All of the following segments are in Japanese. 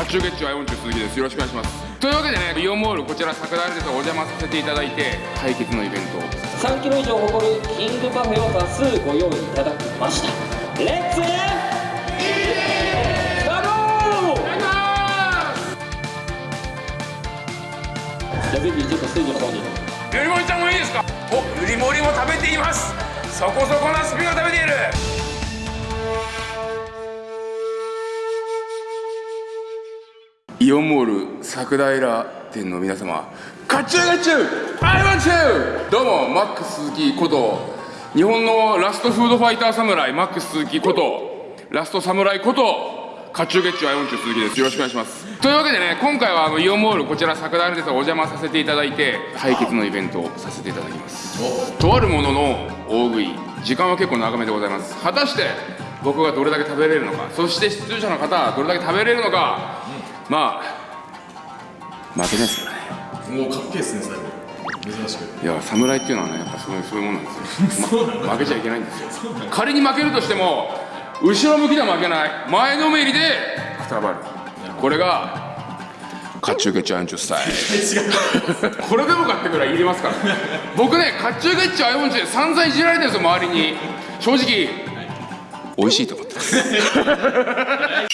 甲冑月中アイオン中鈴木です。よろしくお願いします。というわけでねイオンモールこちら桜田ですお邪魔させていただいて対決のイベントを。3キロ以上誇るキングパフェを多数ご用意いただきました。レッツ!じゃあぜひちょっとステージの方に。ゆりもりちゃんもいいですか？おゆりもりも食べています。そこそこなスピが食べているイオンモール桜平店の皆様甲冑甲冑 I want you どうもマックス鈴木こと日本のラストフードファイター侍マックス鈴木ことラスト侍こと甲冑甲冑 I want you 鈴木です。よろしくお願いします。というわけでね今回はあのイオンモールこちら桜平店お邪魔させていただいて対決のイベントをさせていただきます。とあるものの大食い時間は結構長めでございます。果たして僕がどれだけ食べれるのかそして出場者の方はどれだけ食べれるのか、まあ負けないですからね。もうかっけえですね最後。珍しく。いや侍っていうのはねやっぱそういうそういうもんなんですよ、ま負けちゃいけないんですよ。仮に負けるとしても後ろ向きでは負けない。前のめりでくたばる。これが甲冑ゲッチュアイオンチュスタイル。これでもかってぐらい入れますから。僕ね甲冑ゲッチュアイオンチュで散々いじられてるんですよ周りに。正直。美味しいと思ってます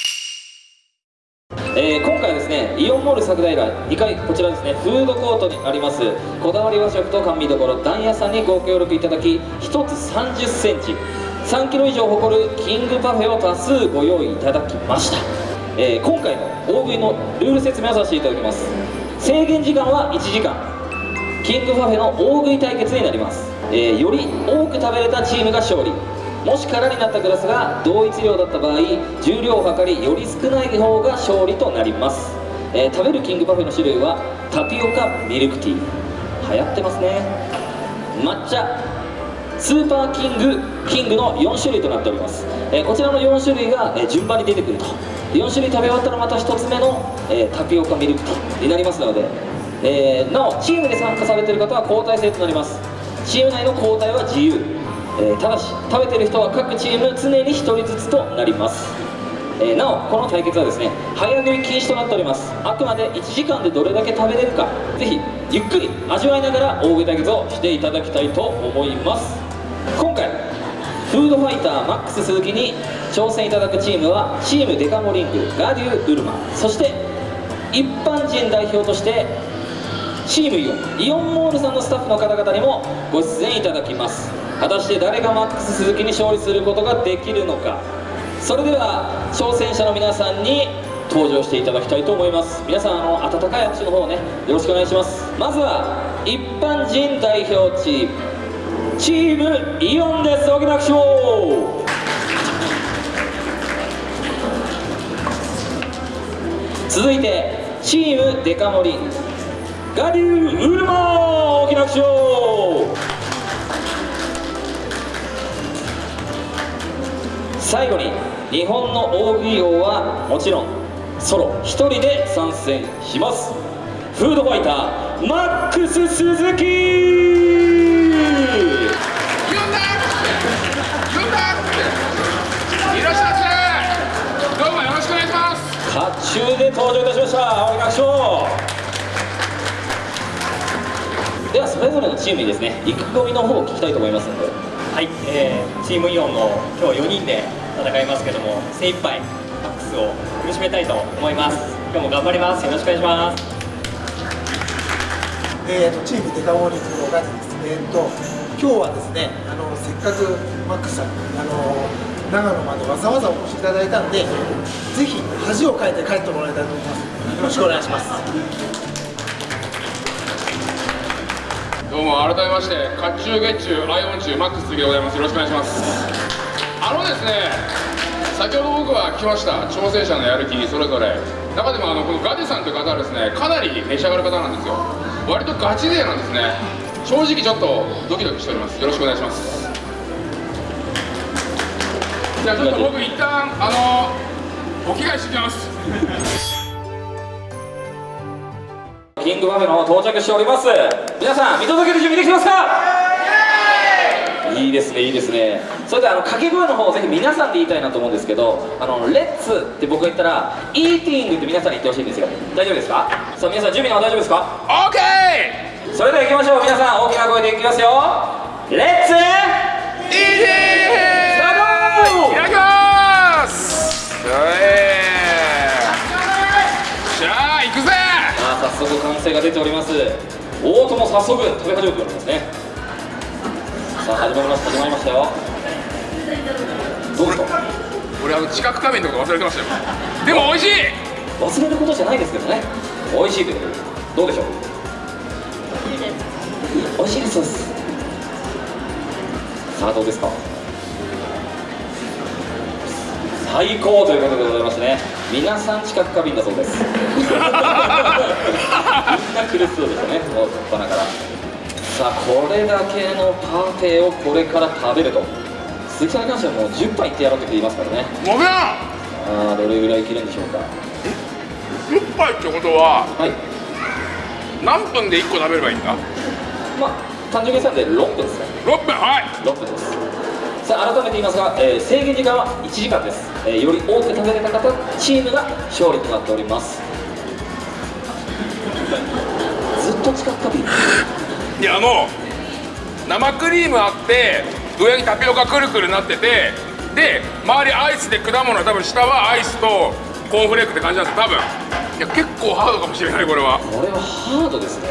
えー今回はですねイオンモール桜平2階こちらですねフードコートにありますこだわり和食と甘味どころ団屋さんにご協力いただき1つ3 0センチ3キロ以上誇るキングパフェを多数ご用意いただきました、えー今回の大食いのルール説明をさせていただきます。制限時間は1時間キングパフェの大食い対決になります、えーより多く食べれたチームが勝利。もし空になったグラスが同一量だった場合重量を測りより少ない方が勝利となります、えー食べるキングパフェの種類はタピオカミルクティー。流行ってますね。抹茶。スーパーキングキングの4種類となっております、えーこちらの4種類が、え順番に出てくると。4種類食べ終わったらまた1つ目の、えータピオカミルクティーになりますので、えーなおチームで参加されている方は交代制となります。チーム内の交代は自由、えーただし食べてる人は各チーム常に1人ずつとなります。えーなおこの対決はですね早食い禁止となっております。あくまで1時間でどれだけ食べれるかぜひゆっくり味わいながら大食い対決をしていただきたいと思います。今回フードファイターマックス鈴木に挑戦いただくチームはチームデカモリングガデュー・ウルマ。そして一般人代表としてチームイオンイオンモールさんのスタッフの方々にもご出演いただきます。果たして誰がマックス鈴木に勝利することができるのか。それでは挑戦者の皆さんに登場していただきたいと思います。皆さんあの温かい拍手の方ねよろしくお願いします。まずは一般人代表チーム。チームイオンです。大きな拍手を。続いてチームデカ盛り。ガリューウルマ大きな拍手を。最後に日本の大食い王はもちろんソロ一人で参戦します。フードファイターマックス鈴木。いらっしゃいませどうもよろしくお願いします甲冑で登場いたしました青木学長ではそれぞれのチームにですね意気込みの方を聞きたいと思いますのではい、えーチームイオンの今日4人で戦いますけども精一杯マックスを苦しめたいと思います今日も頑張りますよろしくお願いしますえー、とチームデカモーニングのガジです。えー、と今日はですねあのせっかくマックスさんあの長野までわざわざお越しいただいたのでぜひ恥をかいて帰ってもらいたいと思います。よろしくお願いします。どうも改めまして甲冑月中アイオン中マックス杉でございますよろしくお願いしますあのですね先ほど僕は来ました挑戦者のやる気それぞれ。中でもあのこのガディさんという方はですねかなり召し上がる方なんですよ。割とガチ勢なんですね。正直ちょっとドキドキしております。よろしくお願いします。じゃあちょっと僕一旦あのお着替えしてきます。キングパフェの方到着しております。皆さん見届ける準備できてますか？いいですねいいですねそれではあの掛け声の方をぜひ皆さんで言いたいなと思うんですけどあのレッツって僕が言ったらイーティングって皆さんに言ってほしいんですよ。大丈夫ですか？さあ皆さん準備の方大丈夫ですか？オーケそれでは行きましょう。皆さん大きな声でいきますよ。レッツーイージースタートいただきます！えーしゃあ行くぜ！さあ早速完成が出ております。大友早速食べ始めておりますね。さあ始まりました始まりましたよどう俺あの知覚仮面とか忘れてましたよ。でも美味しい！忘れることじゃないですけどね。美味しいというどうでしょう？美味しいです。そうです。さあどうですか？最高ということでございましてね。皆さん知覚過敏だそうです。みんな苦しそうでしたね。もう初っ端から。さあこれだけのパフェをこれから食べると。鈴木さんに関してはもう10杯いってやろうって言いますからね。もぐらああどれぐらいいけるんでしょうか。10杯ってことははい。何分で1個食べればいいんだ？まあ単純計算で6分ですね。6分はい。6分です。さあ改めて言いますが、えー制限時間は1時間です、えーより多く食べれた方チームが勝利となっております。ずっと近くびいやあの生クリームあって上にタピオカくるくるなっててで周りアイスで果物多分下はアイスとコーンフレークって感じなんです多分。いや結構ハードかもしれないこれは。これはハードですね。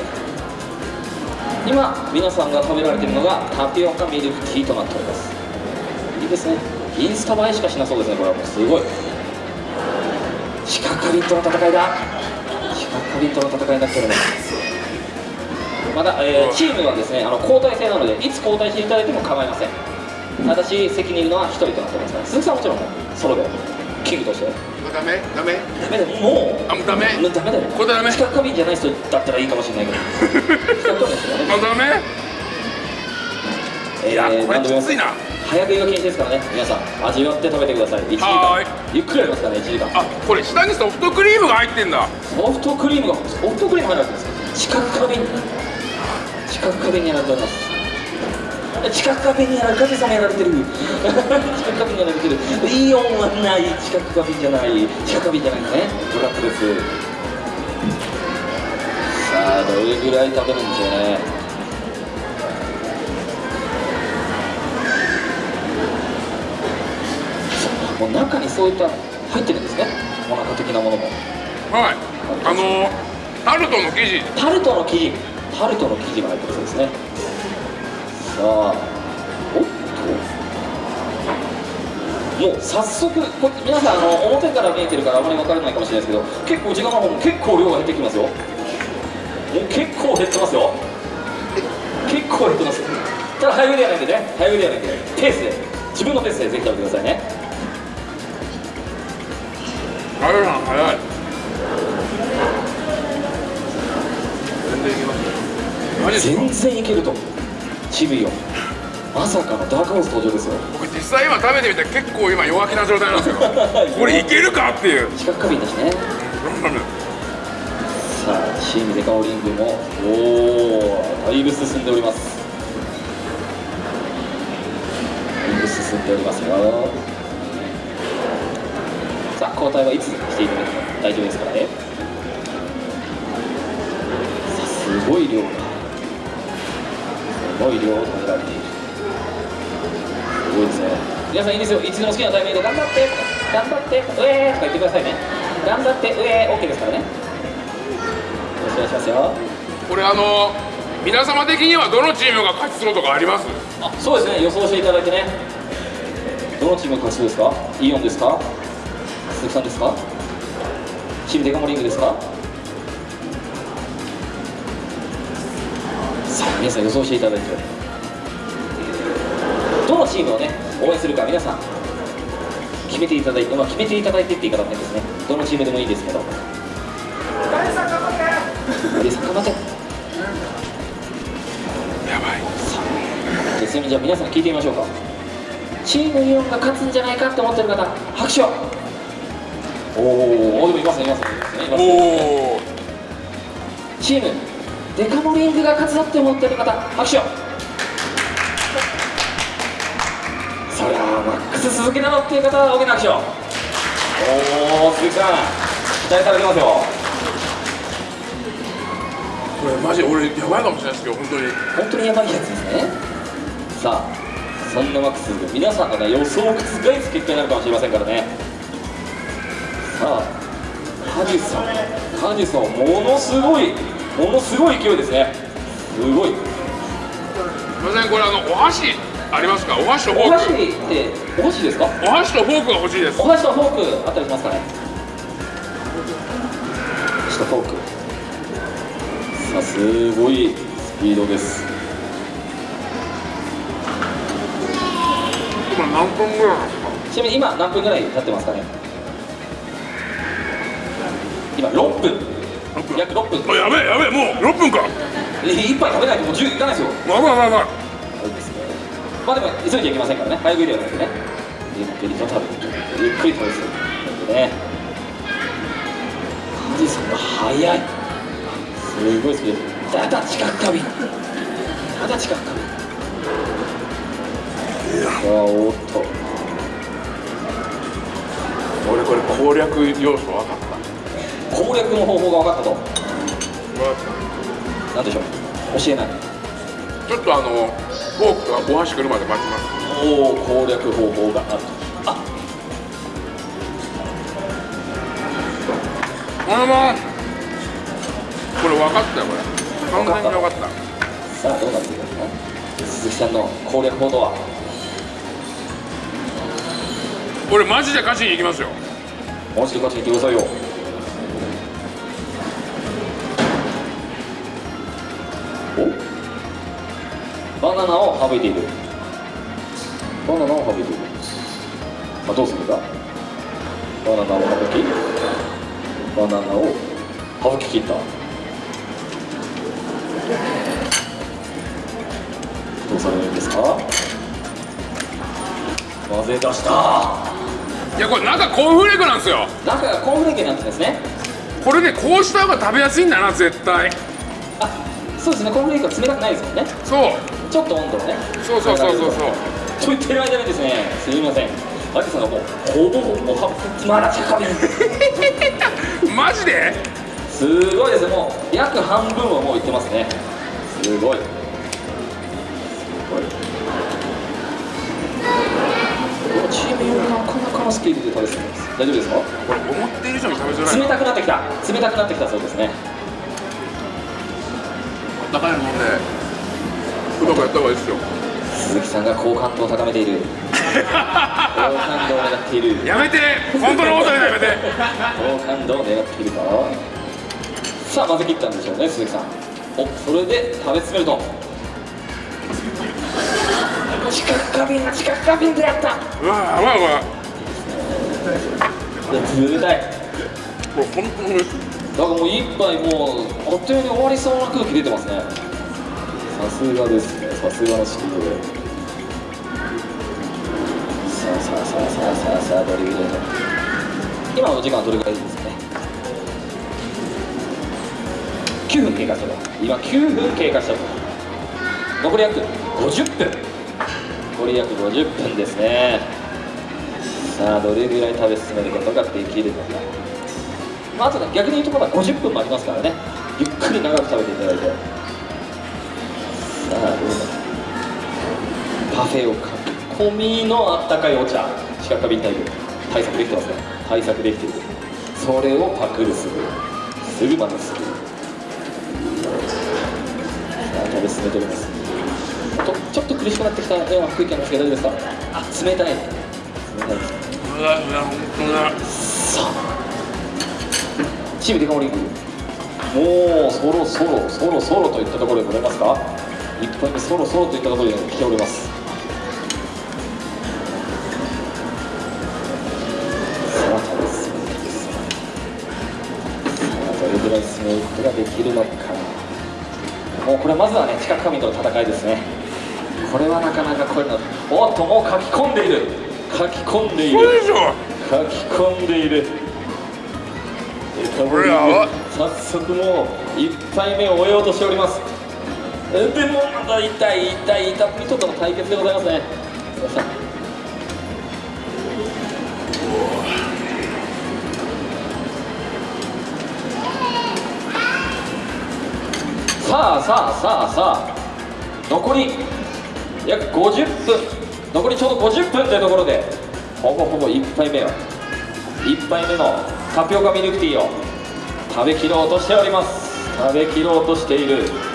今皆さんが食べられているのがタピオカミルクティーとなっております。いいですね。インスタ映えしかしなそうですねこれは。もうすごい。シカカビとの戦いだ。シカカビとの戦いになっておりますまだ、えーチームはですねあの交代制なのでいつ交代していただいても構いません。ただし席にいるのは1人となってます。から鈴木さんはもちろんソロでキングとして。ダメ？ダメ？ダメだよ。もうあもうダメ？もうダメだよ。これダメ？知覚過敏じゃない人だったらいいかもしれないけど。知覚過敏ですよねあダメいやこれきついな。早食いが禁止ですからね。皆さん味わって食べてください。1時は間ゆっくりありますからね1時間。あこれ下にソフトクリームが入ってんだ。ソフトクリームがソフトクリーム入るわけです。知覚過敏知覚過敏にやられております。知覚過敏にやられ神様やられてる。知覚過敏にやられてるイオンはない知覚過敏じゃない。知覚過敏じゃないですね。ブラックです。さあどれぐらい食べるんでしょうね。もう中にそういった入ってるんですね。お腹的なものも。はい。あのタルトの生地。タルトの生地タルトの生地が入ってるそうですね。さあおっと。もう早速こ皆さんあの表から見えてるからあまり分からないかもしれないですけど結構時間の方も結構量が減ってきますよ。もう結構減ってますよ。結構減ってます。ただ早食いではないんでね。早食いではないんでペースで。自分のペースでぜひ食べてくださいね。あれさん早い。全然いけますよ全然いけると。チビよ。まさかのダークホース登場ですよ。僕実際今食べてみて結構今弱気な状態なんですよ。これいけるかっていう。視覚過敏だしね。さあチームデカオリングも。おおだいぶ進んでおります。だいぶ進んでおりますよ。さあ交代はいつしていただいても大丈夫ですからね。さあすごい量がすごい量を食べられているすごいですね。皆さんいいですよ。いつでも好きなタイミングで頑張って。頑張って。うえーとか言ってくださいね。頑張って。うえー。OK ですからね。よろしくお願いしますよ。これあの皆様的にはどのチームが勝ちそうとかあります？あそうですね。予想していただいてね。どのチームが勝ちそうですか？イオンですか？鈴木さんですか？チームデカモリングですか？皆さん予想していただいてどのチームをね応援するか皆さん決めていただいて、まあ、決めていただいてって言い方変ですね。どのチームでもいいですけど。大さん頑張って大さん頑張ってやばいじゃあじゃあ皆さん聞いてみましょうか。チームイオンが勝つんじゃないかって思ってる方拍手を。おー。おでもいますねいますねいますね。チームデカモリングが勝つぞって思ってる方拍手を。さそれはマックス鈴木なのっていう方は大きな拍手を。おお鈴木さん。期待されてますよ。これマジ俺やばいかもしれないですけど本当に。本当にやばいやつですね。さあそんなマックス鈴木皆さんのね予想を覆す結果になるかもしれませんからね。さあハジさんハジさんものすごいものすごい勢いですね。すごい。すいませんこれあのお箸ありますか？お箸とフォーお箸クってお箸ですか？お箸とフォークが欲しいです。お箸とフォークあったりしますかね。お箸とフォーク。さあすごいスピードです。今何分ぐらいちなみに今何分ぐらい経ってますかね？今6分約6分。あやべえやべえもう6分か。え一杯食べないともう10いかないですよ。まあまあまあまあ。そうですね。まあでも急いじゃいけませんからね。早食いではなくてねゆっくりと食べてゆっくり食べてるね富士山が速いすごいスピードだだ近く過敏だだ近く過敏さあおっと俺これ攻略要素分かった攻略の方法が分かったと。何でしょう？教えない。ちょっとあのフォークとかお箸来るまで待ちます。おお攻略方法があると。あ。あのまこれ分かったよこれ。完全に分かった。さあどうなっていくの？かな鈴木さんの攻略法とは？俺マジで勝ちに行きますよ。もう一度勝ちに行ってくださいよナナを省いている。バナナを省いている。さあどうするかバナナを省き。バナナを省き切った。どうされるんですか？混ぜ出した。いやこれ中コーンフレークなんですよ。中がコーンフレークになっんですね。これねこうした方が食べやすいんだな絶対。あそうですね。コーンフレークは冷たくないですもんね。そうちょっと温度をねそうそうそうそうそう。と言ってる間にですね。すみません。アキさんがもうほぼほぼはまだ高めマジで？すごいですもう約半分はもういってますね。すごい。すごい。このチーム用なかなかのスピードで食べてます。大丈夫ですか？これ思っている以上に食べづらい冷たくなってきた。冷たくなってきたそうですね。高いの飲んでやった方がいいですよ。鈴木さんが好感度を高めている。好感度を狙っている。やめて！本当のことでやめて！好感度を狙っているかさあ混ぜ切ったんでしょうね鈴木さん。おそれで食べ進めると。近く過敏近く過敏でやった。うわやばいこれいや冷たい。これ本当に美味しい。だからもう一杯もうあっという間に終わりそうな空気出てますね。さすがですね。さすがのスピードでさあさあさあさあさあさあどれぐらいの今の時間はどれぐらいですかね9分経過したと今9分経過したと残り約50分残り約50分ですねさあどれぐらい食べ進めることができるのかまあ、あとね逆に言うとまだ50分もありますからねゆっくり長く食べていただいてさあどうだパフェを囲みのあったかいお茶四角過敏タイプ対策できてますね対策できてるそれをパクるすぐすぐまたすぐさあ食べ進めておりますとちょっと苦しくなってきたような空気なんですけど大丈夫ですかあ冷たい冷たいですうわうわ本当ださあチームデカ盛りもうそろそろそろそろといったところでございますか？1本目そろそろといったところで来ております。どれぐらい進めることができるのか。もうこれまずはね近く神との戦いですね。これはなかなかこういうのおっともう書き込んでいる。書き込んでいる。書き込んでいる。早速もう1杯目を終えようとしております運転もまた1対1対1たっぷとの対決でございますねさあさあさあさあ残り約50分残りちょうど50分というところでほぼほぼ1杯目を1杯目のタピオカミルクティーを食べきろうとしております食べきろうとしている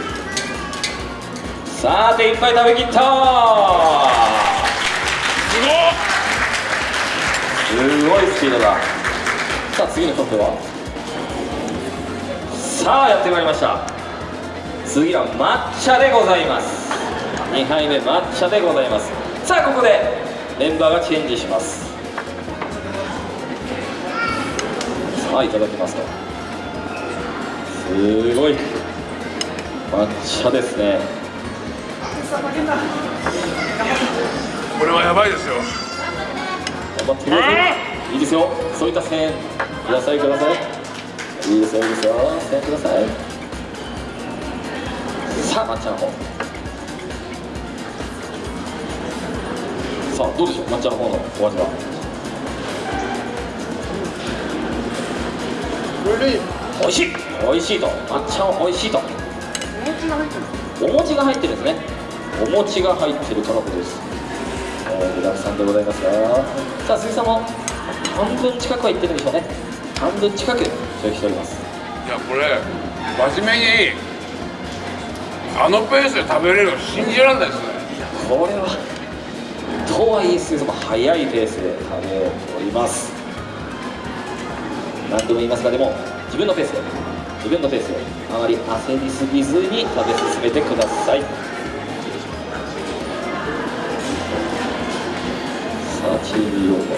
さて1杯食べきった。すごいスピードだ。さあ次のトップは？さあやってまいりました。次は抹茶でございます。2杯目抹茶でございます。さあここでメンバーがチェンジします。さあいただきますと。すごい。抹茶ですね。これはやばいですよ。頑張ってくださいいいですよ。そういった声援くださいください。いいですよいいですよ。声援ください。さあ抹茶の方。さあどうでしょう？抹茶の方のお味は？美味しい。美味しいと。抹茶も美味しいと。お餅が入ってるんですねお餅が入ってるとのことです。えー具だくさんでございますよ。さあ鈴木さんも半分近くはいってるんでしょうね。半分近く消費しております。いやこれ真面目にあのペースで食べれるの信じられないですね。これはとはいえ鈴木さんも早いペースで食べております。何度も言いますがでも自分のペースで自分のペースであまり焦りすぎずに食べ進めてくださいさあチーム用語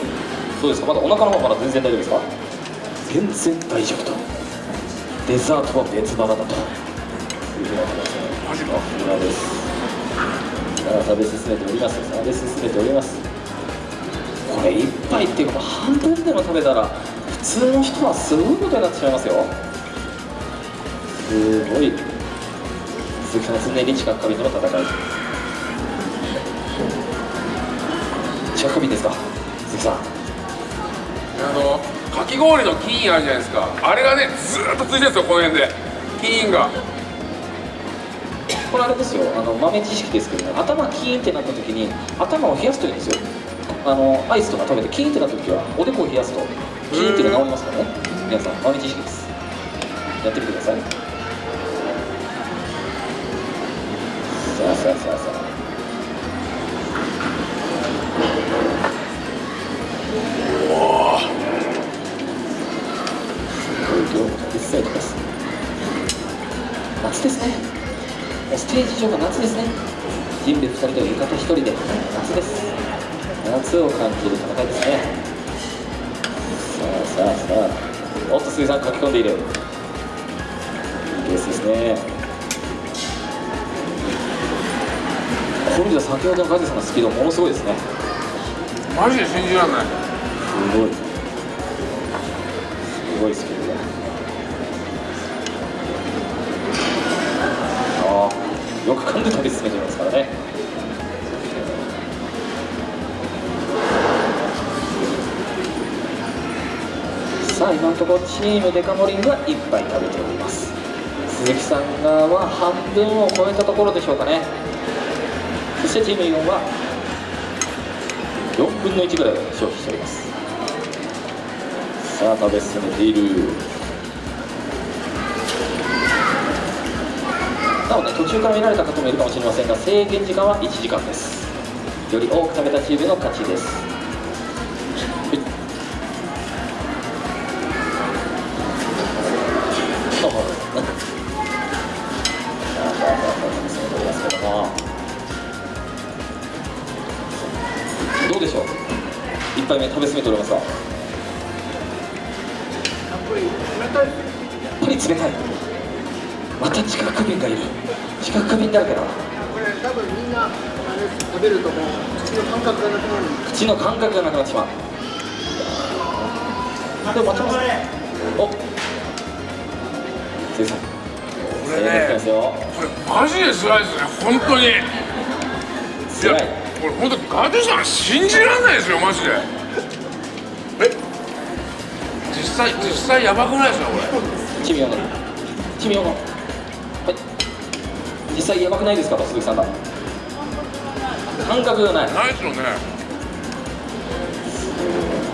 どうですか。まだお腹の方まだ全然大丈夫ですか？全然大丈夫と。デザートは別腹だと。いうふうになってますね。マジかさすがです食べ進めております。食べ進めております。これ一杯っていうか半分でも食べたら普通の人はすごいことになってしまいますよ。すごい。鈴木さんの常に知覚過敏との戦い知覚過敏ですか？鈴木さん。あのかき氷の金あるじゃないですか。あれがねずーっとついてるんですよこの辺で。金が。これあれですよ。あの豆知識ですけどね頭キーンってなった時に頭を冷やすといいんですよ。あのアイスとか食べてキーンってなった時はおでこを冷やすとキーンっていうの治りますからね。皆さん豆知識です。やってみてください。さあさあさあさあ人類2人と浴衣1人で夏です。夏を感じる戦いですね。さあさあさあおっと鈴井さん書き込んでいる。いいペースですね。これじゃ先ほどの梶さんのスピードものすごいですね。マジで信じられない。すごい。すごいスピード。だああよく噛んで食べ進めてますね今のところチームデカ盛りが1杯食べております。鈴木さん側は半分を超えたところでしょうかね。そしてチームイオンは4分の1ぐらい消費しております。さあ食べ進めている。なおね途中から見られた方もいるかもしれませんが制限時間は1時間です。より多く食べたチームの勝ちです。どうでしょう？一杯目食べ進めておりますがやっぱり冷たい。また知覚過敏がいる。知覚過敏だらけだこれ多分みんな食べるともう。口の感覚がなくなる。口の感覚がなくなってしまう。でも待ちます。お。鈴木さん。これねこれマジで辛いですね。本当に。いや辛いこれ本当ガデさん信じられないですよマジで。え？実際実際やばくないですかこれ？チミヨのチミヨのはい。実際やばくないですかと鈴木さんが？感覚がない。ないですよね。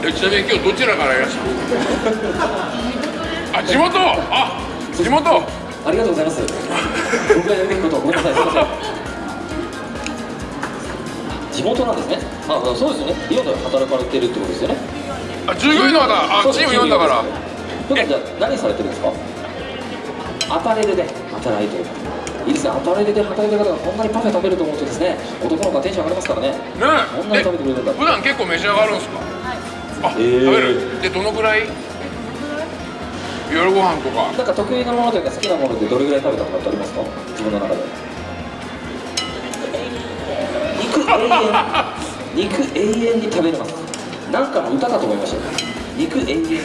えちなみに今日どちらからいらっしゃる あ地元？あ地元？ありがとうございます。僕がやるべきことをごめんなさいすいません地元なんですね。あそうですよね。イオンで働かれてるってことですよね。あ従業員の方。あチーム4だから。普段じゃあ何されてるんですか？アパレルで働いてる。いいですね。アパレルで働いてる方がこんなにパフェ食べると思うとですね男の子はテンション上がりますからね。ねこんなに食べてくれるんだえ普段結構召し上がるんですか？あ、えー。食べる。でどのぐらい？夜ご飯とか。なんか得意なものというか好きなものでどれぐらい食べたことってありますか？自分の中で永遠肉永遠に食べれますなんかの歌かと思いましたよ肉永遠に肉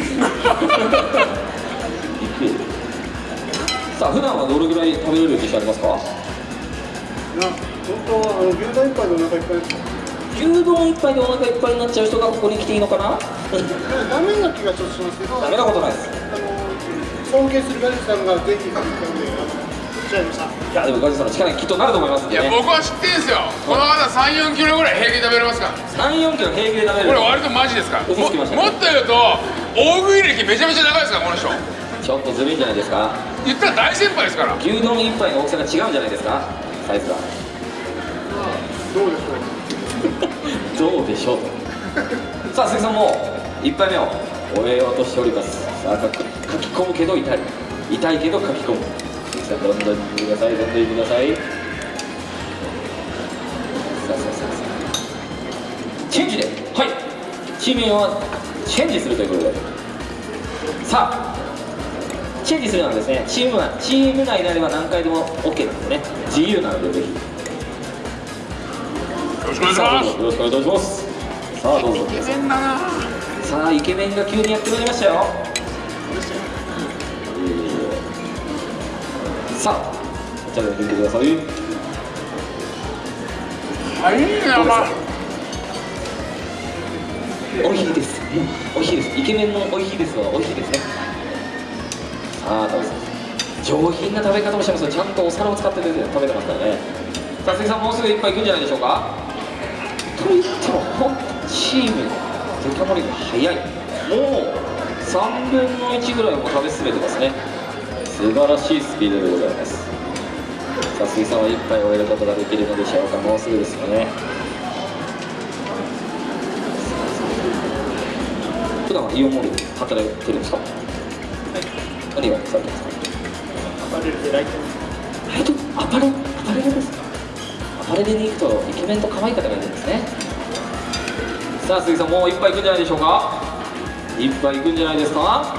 さあ普段はどれぐらい食べれる自信ありますかな本当はあの牛丼一杯でお腹いっぱいです牛丼一杯でお腹いっぱいになっちゃう人がここに来ていいのかなダメな気がちょっとしますけどダメなことないですあの尊敬するガリさんがぜひ食べたのでちゃいましたいやでもガジさんの力にきっとなると思いますんいやでね僕は知ってんすよ。この方34キロぐらい平気で食べれますから。34キロ平気で食べれる。これ割とマジですから。もっと言うと大食い歴めちゃめちゃ長いですからこの人。ちょっとずるいんじゃないですか？言ったら大先輩ですから。牛丼一杯の大きさが違うんじゃないですか？サイズが。どうでしょう。どうでしょう。とさあ鈴木さんも一杯目を終えようとしております。さあか書き込むけど痛い痛いけど書き込むさんどんどん行ってくださいどんどん行ってください。さあさあさあさあ。チェンジではい。チーム4はチェンジするということで。さあチェンジするのはですねチーム内チーム内であれば何回でも OK なんでね。自由なのでぜひ。よろしくお願いしさあますどうぞよろしくお願いします。さあどうぞ。イケメンだな。さあイケメンが急にやってまいりましたよさあこちらで見てください。はいいなまおいしいです。おいしいです。イケメンのおいしいですはおいしいですね。さあ食べさ上品な食べ方をしてますよ。ちゃんとお皿を使って食べてますからね。さあ鈴木さんもうすぐ一杯いくんじゃないでしょうか。と言っても本当チームデカ盛りが早い。もう3分の1ぐらいも食べ進めてますね素晴らしいスピードでございます。さあ鈴木さんは一杯終えることができるのでしょうか。もうすぐですよね。普段はイオンモールで働いてるんですか？はい。何をされてますか？アパレルでライト。ライト？アパレル？アパレルですか？アパレルに行くとイケメンと可愛い方がいるんですね。さあ鈴木さんもう一杯いくんじゃないでしょうか？一杯いくんじゃないですか？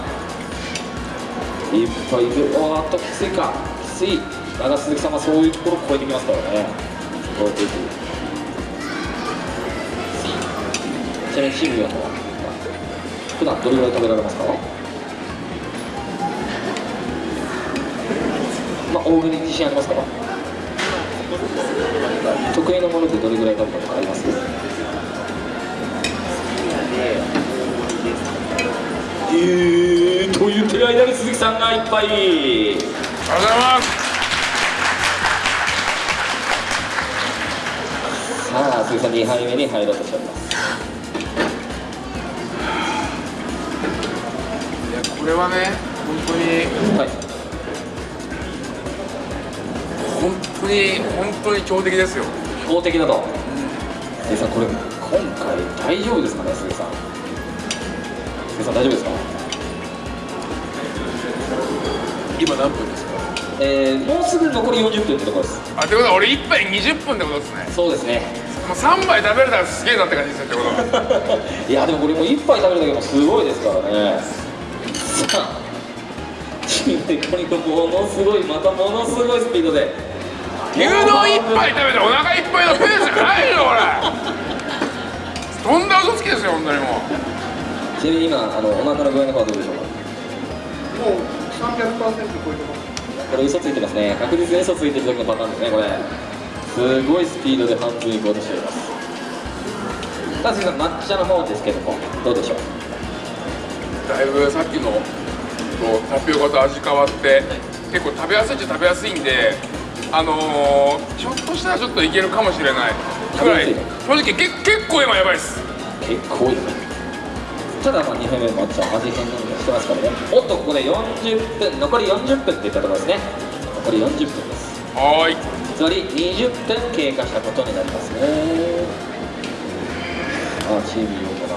一杯いくおーっときついか。きついだが鈴木さんはそういうところを超えてきますからね。超えていくちなみにチーム4の普段どれぐらい食べられますか？まあ大食いに自信ありますか？得意なものでどれぐらい食べたことあります？えー、と言ってる間に鈴木さんがいっぱい。ありがとうございますさあ鈴木さん2杯目に入ろうとしております。い。やこれはね本当にはい本当に本当に強敵ですよ。公的だと。鈴木さんこれ今回大丈夫ですかね鈴木さん。鈴木さん大丈夫ですか？今何分ですか？えー、もうすぐ残り40分ってところです。あってことは俺1杯20分ってことですね。そうですね。もう3杯食べれたらすげえなって感じですよってこと。は いやでもこれもう1杯食べるだけでもすごいですからね。さあでこれがものすごいまたものすごいスピードで。牛丼1杯食べてお腹いっぱいのペースじゃないよ 俺。とんだ嘘つきですよ本当にもう。ちなみに今あのお腹の具合の方はどうでしょうか？もう300%超えてます。これ嘘ついてますね。確実に嘘ついてる時のパターンですねこれ。すごいスピードで半分いこうとしております。さあ次は抹茶の方ですけどもどうでしょう？だいぶさっきのとタピオカと味変わって結構食べやすいっちゃ食べやすいんであのー、ひょっとしたらちょっといけるかもしれない。ぐらい正直け結構今やばいです。結構いい。ただまあ2杯目もちゃん味変なんかしてますからね。おっとここで40分残り40分っていったところですね。残り40分です。はーい。つまり20分経過したことになりますね。あチーム用かな。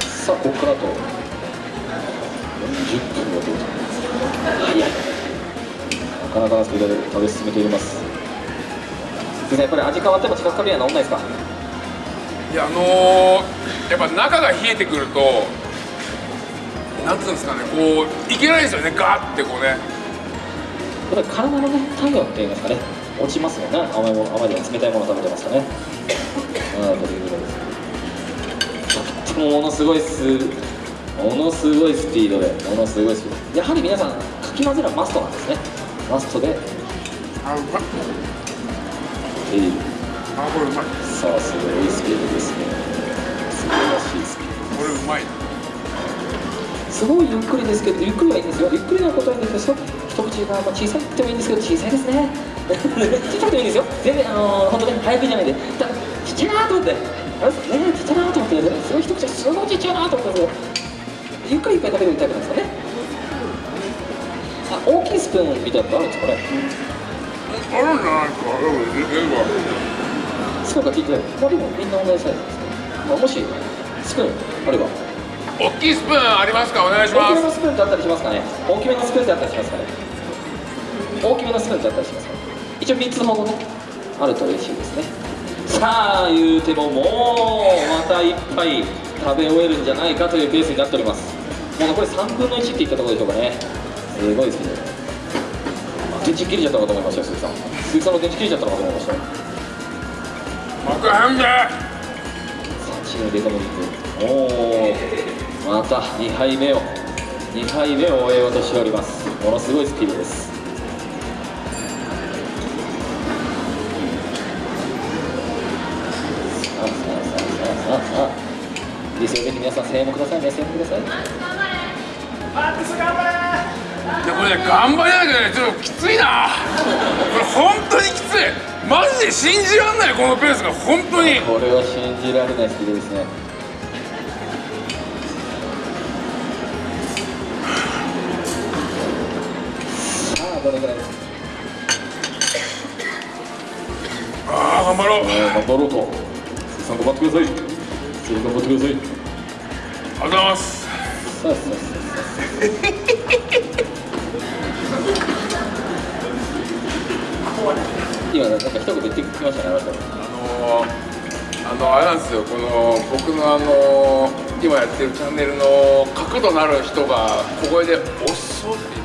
さあここからと40分はどうだ早いなかなかなスピードで食べ進めております。先生やっぱり味変わっても近くかけには治んないですか？いやあのー、やっぱ中が冷えてくるとなんつうんですかねこういけないですよねガーってこうね。やっぱり体のね体温っていいますかね。落ちますよね。甘いもの甘いで冷たいもの食べてますかね。ああというぐらいで。すとってもものすごいスものすごいスピードで。ものすごいスピード。やはり皆さんかき混ぜるのはマストなんですね。マストで。あうまい。えーあこれうまい。さあすごいスピードですね。素晴らしいスピードこれうまいすごいゆっくりですけど、ゆっくりはいいんですよ。ゆっくりなことはいいんですけど、一口がまあ小さいってもいいんですけど、小さいですね。小さくてもいいんですよ。全然、あのー、本当ね、早くじゃないで、たちっちゃいなと思って、すね、ちっちゃいなと思って、すごい一口がすごいちっちゃいなと思ったんですけど、ゆっくりいっぱい食べるタイプなんですかね。あ、大きいスプーンみたいなのあるんですかね。あるんじゃないですかうんいけるわスプーンが効いて、まあでもみんな同じサイズですね。まあ、もし、スプーンあれば、大きいスプーンありますか？お願いし大きめますのスプーンってあったりしますかね？大きめのスプーンってあったりしますかね？大きめのスプーンってあったりしますかね？一応3つほどねあると嬉しいですね。さあ言うてももうまた一杯食べ終えるんじゃないかというペースになっております。もう残り3分の1っていったところでしょうかね。すごいスピード電池切れちゃったのかと思いましたよ鈴木さん。鈴木さんの電池切れちゃったのかと思いましたよ。幕変でさあチームデカモリ君おおまた2杯目を2杯目を終えようとしております。ものすごいスピードです。さあさあさあさあさあさあ。いいですよぜひ皆さん声援もくださいね。声援もください。いやこれね頑張りなきゃねちょっときついな。これ本当にきつい。マジで信じらんないこのペースが。本当に。これは信じられないスピードですねさあどれぐらいですかああ頑張ろう頑張ろうとさん頑張ってください頑張ってくださいありがとうございますさあさあさあさあ今なんか一言言ってきましたねあなたあのーあのあれなんですよ。この僕のあのー今やってるチャンネルの角度のある人が小声で「おっそ」って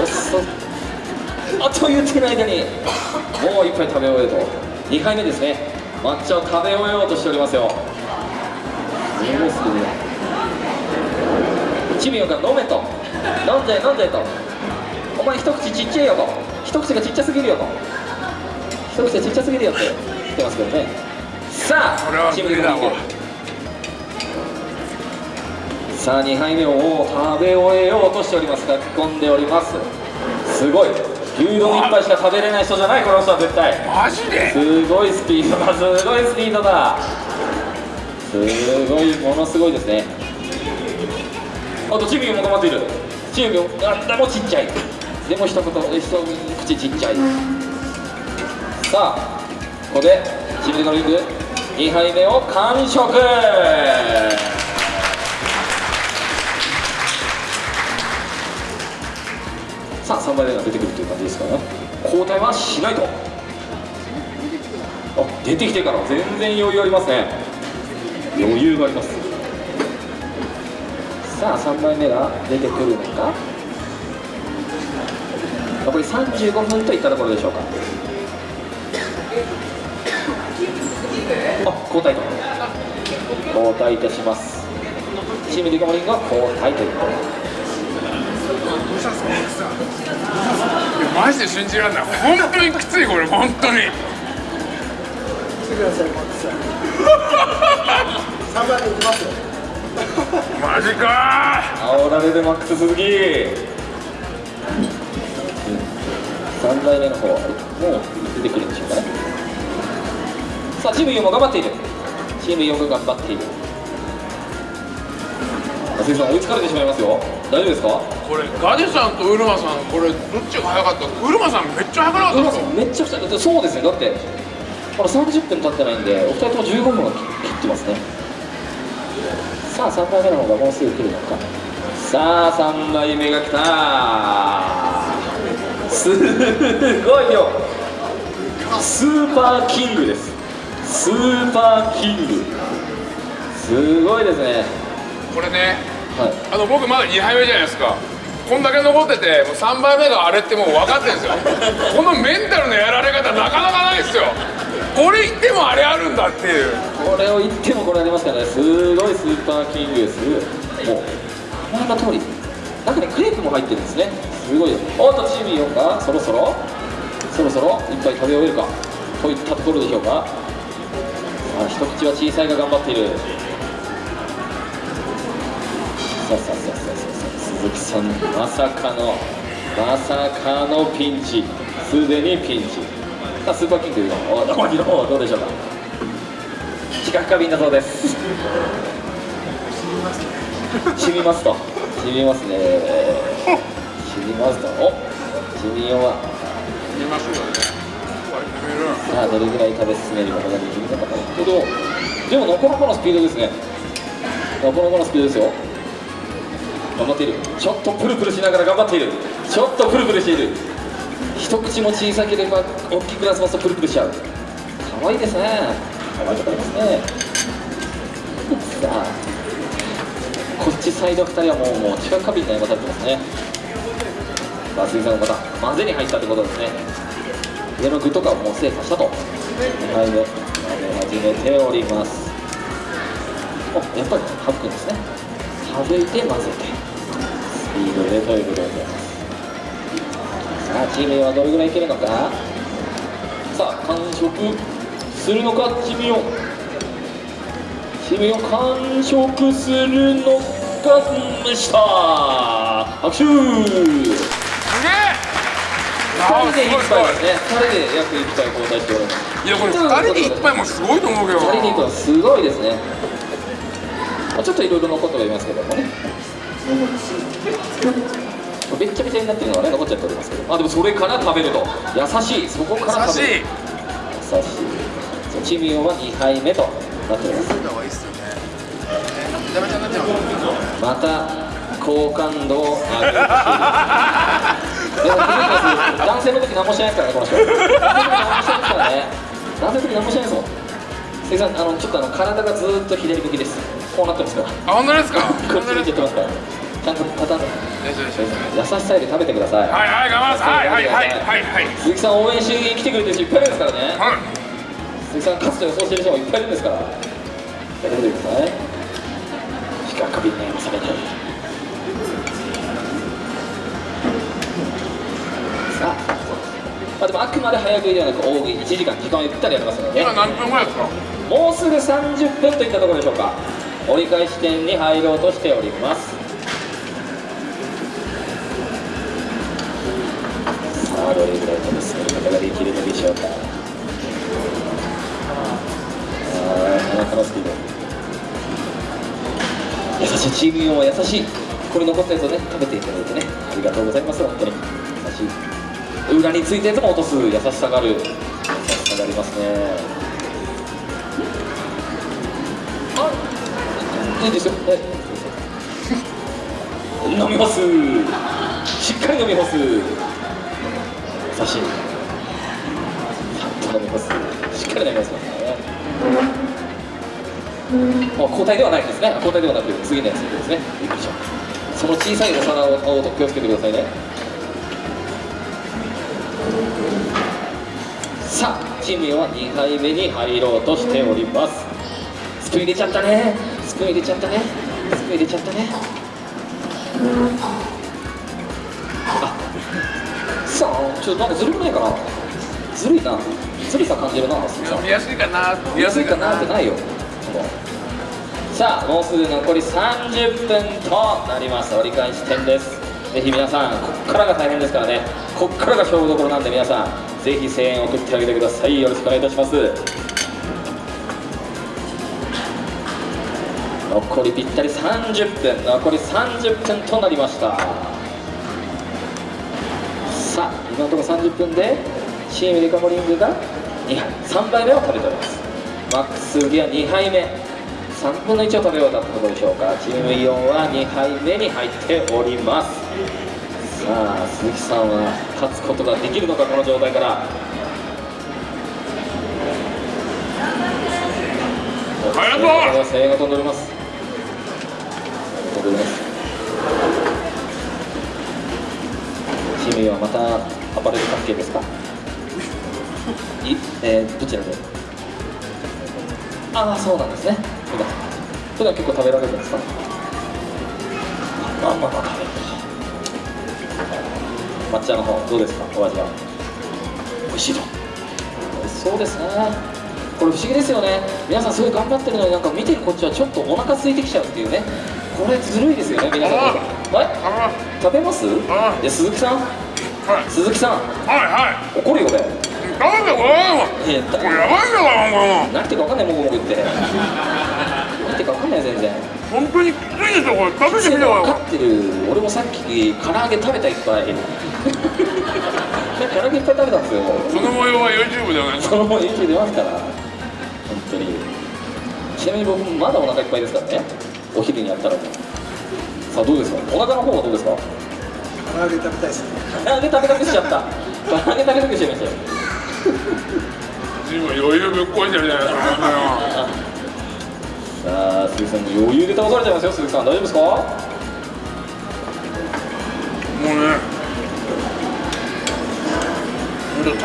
おっ。そあと言ってる間にもう一杯食べ終えと。2杯目ですね。抹茶を食べ終えようとしておりますよ。すごいスピードだチビオが飲めと。飲んじゃえ飲んじゃえと。お前一口ちっちゃいよと。一口がちっちゃすぎるよと。一口がちっちゃすぎるよって言ってますけどね。さあチビ無理だわさあ2杯目を食べ終えようとしております書き込んでおります。すごい。牛丼一杯しか食べれない人じゃないこの人は絶対。マジで？すごいスピードだ。すごいスピードだ。すごいものすごいですね。あとチビも頑張っている。チビもあでもちっちゃい。でも一言一口ちっちゃい。さあここでチビのリング2杯目を完食さあ3杯目が出てくるという感じですから交代はしないと。あ出てきてから全然余裕ありますね。余裕があります。さあ3杯目が出てくるのか。残り35分といったところでしょうか。あ交代と。交代いたします。チームデカモリンが交代ということで。マジで信じられない。本当にきついこれ本当に。来てくださいマックさん3番で行きますよマジか。煽られるマックス鈴木3台目の方もう出てくるんでしょうかね。さあチーム4も頑張っている。チーム4が頑張っている。松井さん追いつかれてしまいますよ。大丈夫ですか？これガデさんとウルマさんこれどっちが早かったウルマさんめっちゃ早くなかったですよめっちゃてそうですね。だってまだ30分経ってないんでお二人とも15分は切ってますね。さあ3枚目の方がもうすぐ来るのか。さあ3枚目が来た。すごいよ。スーパーキングです。スーパーキング。すごいですね。これねはい。あの僕まだ2杯目じゃないですかこんだけ残っててもう3杯目があれってもう分かってるんですよ。このメンタルのやられ方なかなかないですよ。これ言ってもあれあるんだっていう。これを言ってもこれありますからね。すごいスーパーキングです。もう名前の通り中にクレープも入ってるんですね。すごいよ。おっとチーム4がそろそろそろそろいっぱい食べ終えるかといったところでしょうか。さあ一口は小さいが頑張っている。さあさあさあさあ鈴木さんまさかのまさかのピンチ。すでにピンチ。さあスーパーキングのおおの方はどうでしょうか？視覚過敏だそうです。染みますと染みますね。染みますとお染みようは。見ますよさあどれぐらい食べ進めることができるのかけどでもなかなかのスピードですね。なかなかのスピードですよ。頑張っている。ちょっとプルプルしながら頑張っている。ちょっとプルプルしている。一口も小さければ大きくなすますとプルプルしちゃう。可愛いですね。可愛いとこありますね。さあこっちサイド2人はもうもう近く過敏に悩まされてますね。さあ鈴木さんがまた混ぜに入ったってことですね。上の具とかをもう精査したと。2杯目混ぜ始めておりますおやっぱり省くんですね省いて混ぜてスピードでということでございます。さあチーム4はどれぐらいいけるのか。さあ完食するのかチーム4チーム4完食するのかでした拍手すげえあ2人で1ーすごいすごい杯ですね2人で約1杯交代しております。いやこれ2人で1杯もすごいと思うけど2人で行くのすごいですねまあちょっといろいろ残ってはいますけどもね。べっちゃべちゃになってるのがね残っちゃっておりますけど。あでもそれから食べると。優しい。そこから食べる。優しい。優しい。そうチーム4は2杯目と。なっております。また好感度を上げる。男性の時何もしないですからねこの人。男性の時何もしないですもん。関さんあのちょっとあの体がずーっと左向きですこうなってますから。あ本当ですか？こっち見てますから。ちゃんとパターン。よしよしよし優しさで食べてください。はいはい頑張ります。はいはいはいはい。はい鈴木さん応援しに来てくれてる人いっぱいいるんですからね。はい。鈴木さん勝つと予想してる人もいっぱいいるんですから。やってみてくださいしか過敏に悩まされないさあまあでもあくまで早食いではなく大食い。1時間時間をゆったりやりますのでね。今何分ぐらいですか？もうすぐ30分といったところでしょうか折り返し点に入ろうとしております。さあどれぐらい飛び進めることができるのでしょうか。あーなかなかのスピード優しいチーム4は優しい。これ残ったやつをね食べていただいてね。ありがとうございます。本当に。優しい。裏についたやつも落とす。優しさがある。優しさがありますね。あいですよはい。飲み干す。しっかり飲み干す。優しいさっと飲み干す。しっかり飲み干しますね。あ交代ではないですね。交代ではなく次のやつですね。びっくりしたその小さいお皿を買おと気をつけてくださいね。さあチームは2杯目に入ろうとしております。スプーン入れちゃったね。プーン入れちゃったね。スプーン入れちゃったね。あさあちょっとなんかずるくないかな。ずるいな。ずるさ感じるな。見やすいかな。見やすいか安いかなってないよ。さあもうすぐ残り30分となります。折り返し点です。ぜひ皆さんこっからが大変ですからね。こっからが勝負どころなんで皆さんぜひ声援を送ってあげてください。よろしくお願いいたします。残りぴったり30分残り30分となりました。さあ今のところ30分でチームデカモリングが2杯3杯目を食べております。マックスギア2杯目3分の1を食べ終えたところでしょうか。チームイオンは2杯目に入っております。さあ鈴木さんは勝つことができるのかこの状態から。ありがとう声援が飛んでおりますおりますチームイオンはまたアパレル関係ですか？い？えー、どちらで？ああそうなんですね。普段普段結構食べられるんですか？まあまあまあ食べる抹茶の方どうですか？お味は。美味しいと美味しそうですね。これ不思議ですよね。皆さんすごい頑張ってるのになんか見てるこっちはちょっとお腹空いてきちゃうっていうねこれずるいですよね皆さん。はい。あ食べます？あいや鈴木さん。はい。鈴木さん。はいはい。怒るよ俺食べてこれやばいんだからも。何言ってるか分かんないもぐもぐ言って。何言ってるか分かんない全然。う本当にきついですよこれ。食べてみて分よかってる。俺もさっき唐揚げ食べたいっぱい。唐揚げいっぱい食べたんですよ。その模様は YouTube でお願い。しそのまま YouTube 出ますから。本当に。ちなみに僕まだお腹いっぱいですからねお昼にやったらさあどうですか？お腹の方はどうですか？唐揚げ食べたいですね。唐揚げ食べたくしちゃった。唐揚げ食べたくしちゃいましたよ。ます自分余裕ぶっこいてるじゃないですかさあ鈴木さんも余裕で倒されちゃいますよ鈴木さん。大丈夫ですか？もうね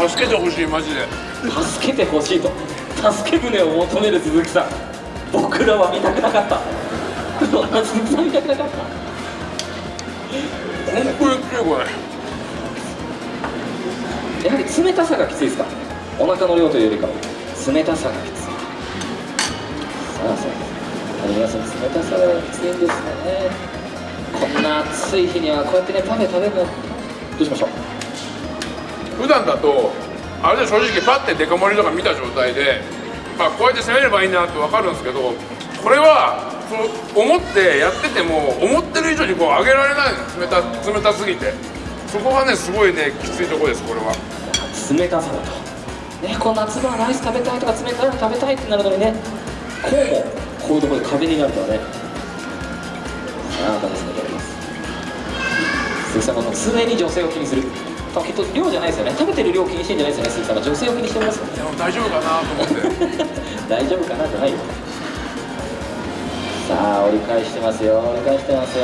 助けてほしいマジで。助けてほしいと。助け舟を求める鈴木さん。僕らは見たくなかった本当にきついこれやはり冷たさがきついですか？お腹の量というよりかは冷たさがきついさあさあ皆さん冷たさがきついんです。ねこんな暑い日にはこうやってねパフェ食べるのどうしましょう？普段だとあれで正直パッてデカ盛りとか見た状態でまあこうやって攻めればいいなって分かるんですけどこれはそう思ってやってても思ってる以上にこう上げられないの冷た冷たすぎて。そこがねすごいねきついところですこれは。冷たさだと。ねこう夏場はライス食べたいとか冷たいの食べたいってなるのにねこうもこういうところで壁になるとはねさあ楽しみであります鈴木さんはもう常に女性を気にする。きっと量じゃないですよね。食べてる量気にしてんじゃないですよね鈴木さん。は女性を気にしてますよね。大丈夫かなと思って。大丈夫かなじゃないよさあ折り返してますよ。折り返してますよ。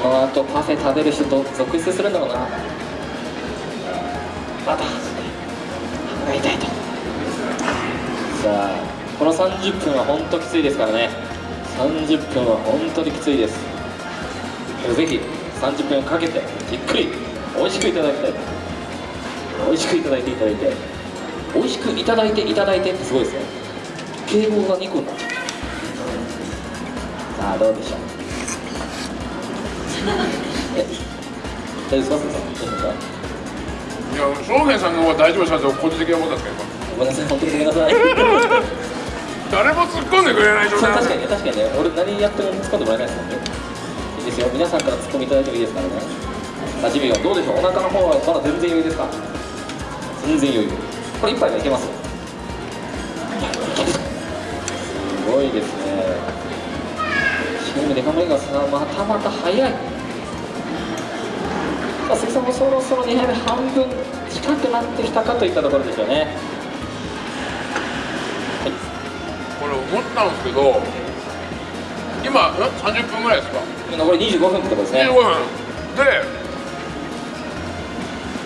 この後パフェ食べる人と続出するんだろうな。また歯が痛いと。さあこの30分は本当きついですからね。30分は本当にきついです。ぜひ30分かけてじっくり美味しくいただきたい。美味しくいただいていただいて。美味しくいただいていただいてってすごいですね。敬語が2個になっちゃったさあどうでしょう？え大丈夫ですか？いや正玄さんの方が大丈夫したと個人的なことですけどごめんなさい本当にごめんなさい。誰も突っ込んでくれない状態。確かにね確かにね。俺何やっても突っ込んでもらえないですもんね。いいですよ。皆さんから突っ込みいただいてもいいですからね。さあジミーはどうでしょう？お腹の方はまだ全然余裕ですか？全然余裕。これ一杯はいけます？すごいですねチームデカ盛りがさまたまた早い。さあ鈴木さんもそろそろ2杯目半分近くなってきたかといったところでしょうね。これ思ったんですけど今ん30分ぐらいですか？残り25分ってところですね。15分。で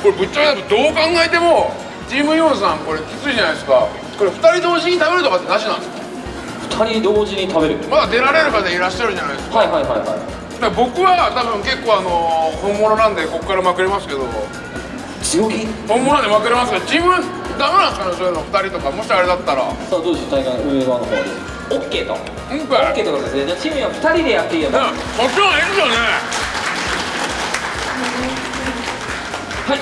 これぶっちゃけどう考えてもチームヨンさんこれきついじゃないですか。これ2人同時に食べるとかってなしなんですか？二人同時に食べる。まだ出られる方いらっしゃるじゃないですか。はいはいはいはい。僕は多分結構あの本物なんでここからまくれますけど。強気？本物でまくれますけど自分ダメなんですかねそういうの二人とか。もしあれだったら。さあどうでしょう大会上側の方で？OK と。OK, OK とい。ことですね。じゃあチームは二人でやっていいよ、ね、こっちの方がいい。ですよねはい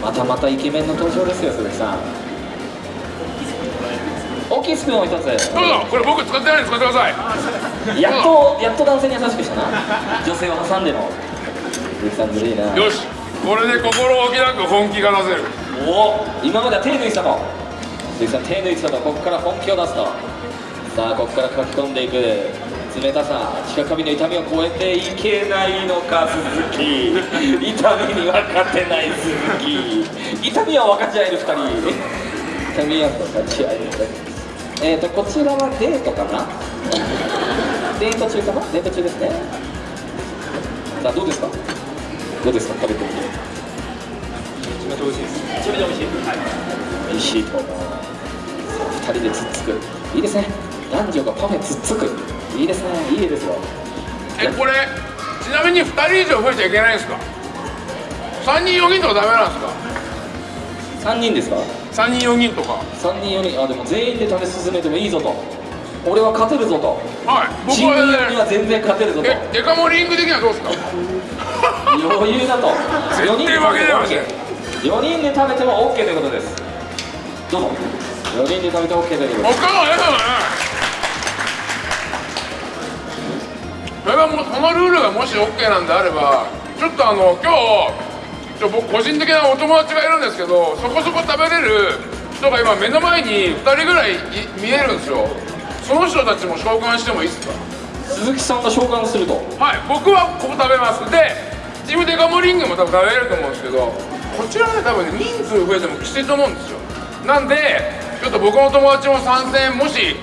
またまたイケメンの登場ですよ鈴木さん。きいスプーンを一つ。どうぞこれ僕使ってないんで使ってください。やっとやっと男性に優しくした。な女性を挟んでの鈴木さんずるいな。よしこれで心置きなく本気が出せる。おお今までは手抜いてたと。鈴木さん手抜いてたとここから本気を出すと。さあここから書き込んでいく。冷たさ近髪の痛みを超えていけないのか鈴木。痛みには勝てない鈴木。痛みは分かち合える2人。痛みは分かち合える。2人えーとこちらはデートかな？デート中かな？デート中ですね。さあどうですか？どうですか？食べてみて。めちゃめちゃ美味しいです。めちゃめちゃ美味しいはい。美味しいと思う。さあ2人でつっつく。いいですね。男女がパフェつっつく。いいですね。いいですよ。えこれちなみに2人以上増えちゃいけないんですか？3人4人とかダメなんですか？3人ですか？3人4人とか。3人4人。あでも全員で食べ進めてもいいぞと。俺は勝てるぞと。はい僕は4にはね全然勝てるぞと。えデカ盛りング的にはどうですか？余裕だと。4人で絶対負けないわけ。4人で食べても OK ということです。どうぞ。4人で食べて OK ということです。他のええのね。それがもうそのルールがもし OK なんであればちょっとあの今日ちょ僕個人的なお友達がいるんですけどそこそこ食べれる人が今目の前に2人ぐらいい見えるんですよ。その人たちも召喚してもいいですか？鈴木さんが召喚すると。はい僕はここ食べます。でチームデカモリングも多分食べれると思うんですけどこちらね多分ね人数増えてもきついと思うんですよ。なんでちょっと僕の友達も参戦もし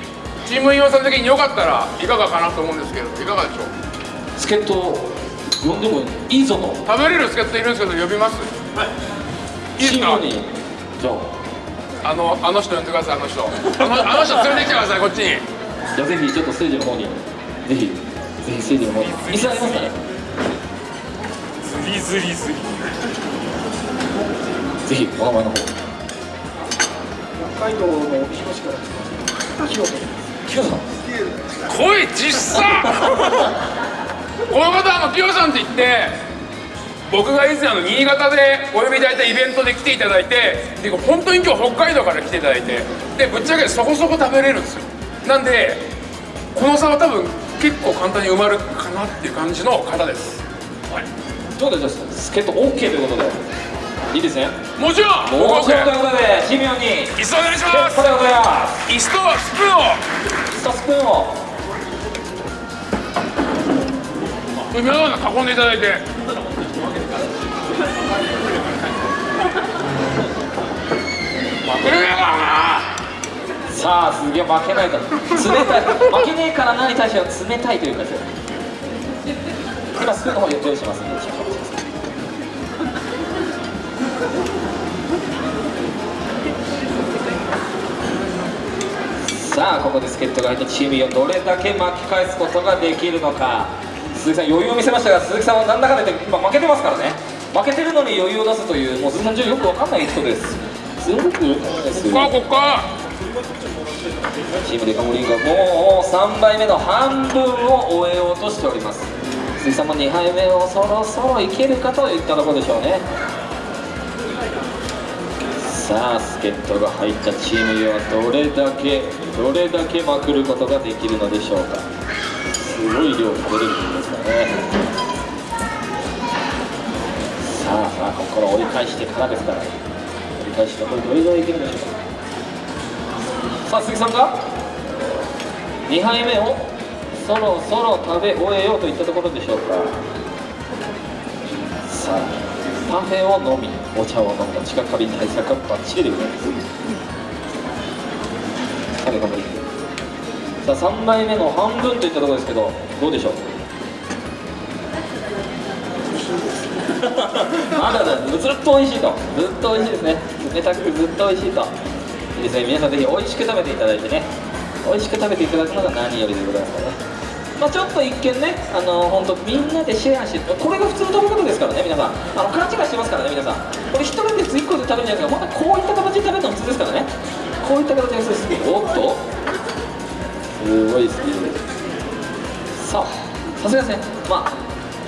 チームインさん的によかったらいかがかなと思うんですけどいかがでしょう？助っ人を呼んでもいいぞと。食べれる助っ人いるんですけど呼びます？はい。いいですか？にじゃあ。あのあの人呼んでくださいあの人。あのあの人連れてきてくださいこっちに。じゃあぜひちょっとステージの方に。ぜひぜひステージの方に。椅子ありますかね？ズリズリズリ。ぜひお名前の方。北海道の帯広市から来ました清人キヨさん来い実さこの方あのキヨさんって言って僕が以前あの新潟でお呼びいただいたイベントで来ていただいてで本当に今日北海道から来ていただいてでぶっちゃけそこそこ食べれるんですよ。なんでこの差は多分結構簡単に埋まるかなっていう感じの方です、はい、どうでじゃあ助っ人 OK ということで。いいですね。もちろんもちろんという僕ことでチーム4に椅子お願いします。椅子とスプーンを。椅子とスプーンを皆さん囲んでいただいて。負けねえからなさあ鈴木は負けないと。冷たい。負けねえからなに対しては冷たいというかですよ今スプーンの方用意します。んで少々お待ちくださいさあここで助っ人が入ったチーム4どれだけ巻き返すことができるのか。鈴木さん余裕を見せましたが鈴木さんはなんだかんだ言って今負けてますからね。負けてるのに余裕を出すというもう鈴木さん上よくわかんない人です。すごくですここはここかチームデカモリンがもう3杯目の半分を終えようとしております。鈴木さんも2杯目をそろそろいけるかといったところでしょうね。さあ助っ人が入ったチームにはどれだけどれだけまくることができるのでしょうか。すごい量食べれるんですからねさあさあここから折り返してからですから折り返しのこれどれぐらいいけるでしょうか。さあ鈴木さんが？2杯目をそろそろ食べ終えようといったところでしょうか。さあパフェを飲みお茶を飲んだ近かび対策はバッチリでございます。さあ3杯目の半分といったところですけどどうでしょう？まだだずっと美味しいと。ずっと美味しいですね。冷たくずっと美味しいと。いいですね。皆さんぜひ美味しく食べていただいてね。美味しく食べていただくのが何よりでございますからね。まあちょっと一見ねあの本当みんなでシェアしてこれが普通の食べ方ですからね皆さん。あの勘違いしてますからね皆さん。これ一人で1個で食べるんじゃないですか。またこういった形で食べるのが普通ですからね。こういった形です。おっと。すごいスピードです。さあさすがですね。まあ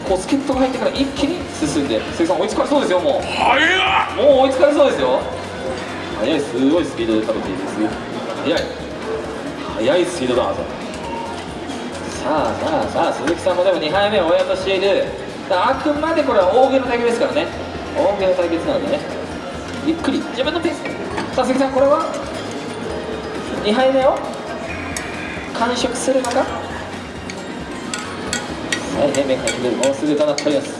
こう助っ人が入ってから一気に進んで鈴木さん追いつかれそうですよもう。早っ！もう追いつかれそうですよ。速いすごいスピードで食べていいです速い。速いスピードださあさあさあ鈴木さんもでも2杯目を終えようとしている。あくまでこれは大喜利の対決ですからね。大喜利の対決なのでね。ゆっくり。自分のペース。でさあ鈴木さんこれは？2杯目を完食するのか？はい平面入ってるもうすぐとなっております。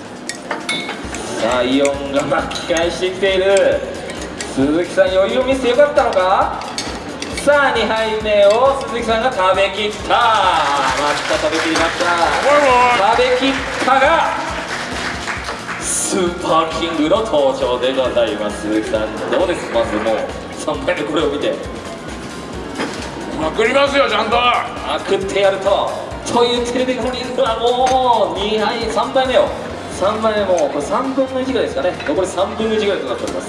さあイオンが巻き返してきている。鈴木さん余裕を見せてよかったのか？さあ2杯目を鈴木さんが食べきった。また食べきりました。食べきったがスーパーキングの登場でございます。鈴木さんどうです？まずもう3杯目これを見て。まくりますよちゃんと。まくってやるとというテレビがにはもう2杯3杯目を3杯目もうこれ3分の1ぐらいですかね。残り3分の1ぐらいとなっております。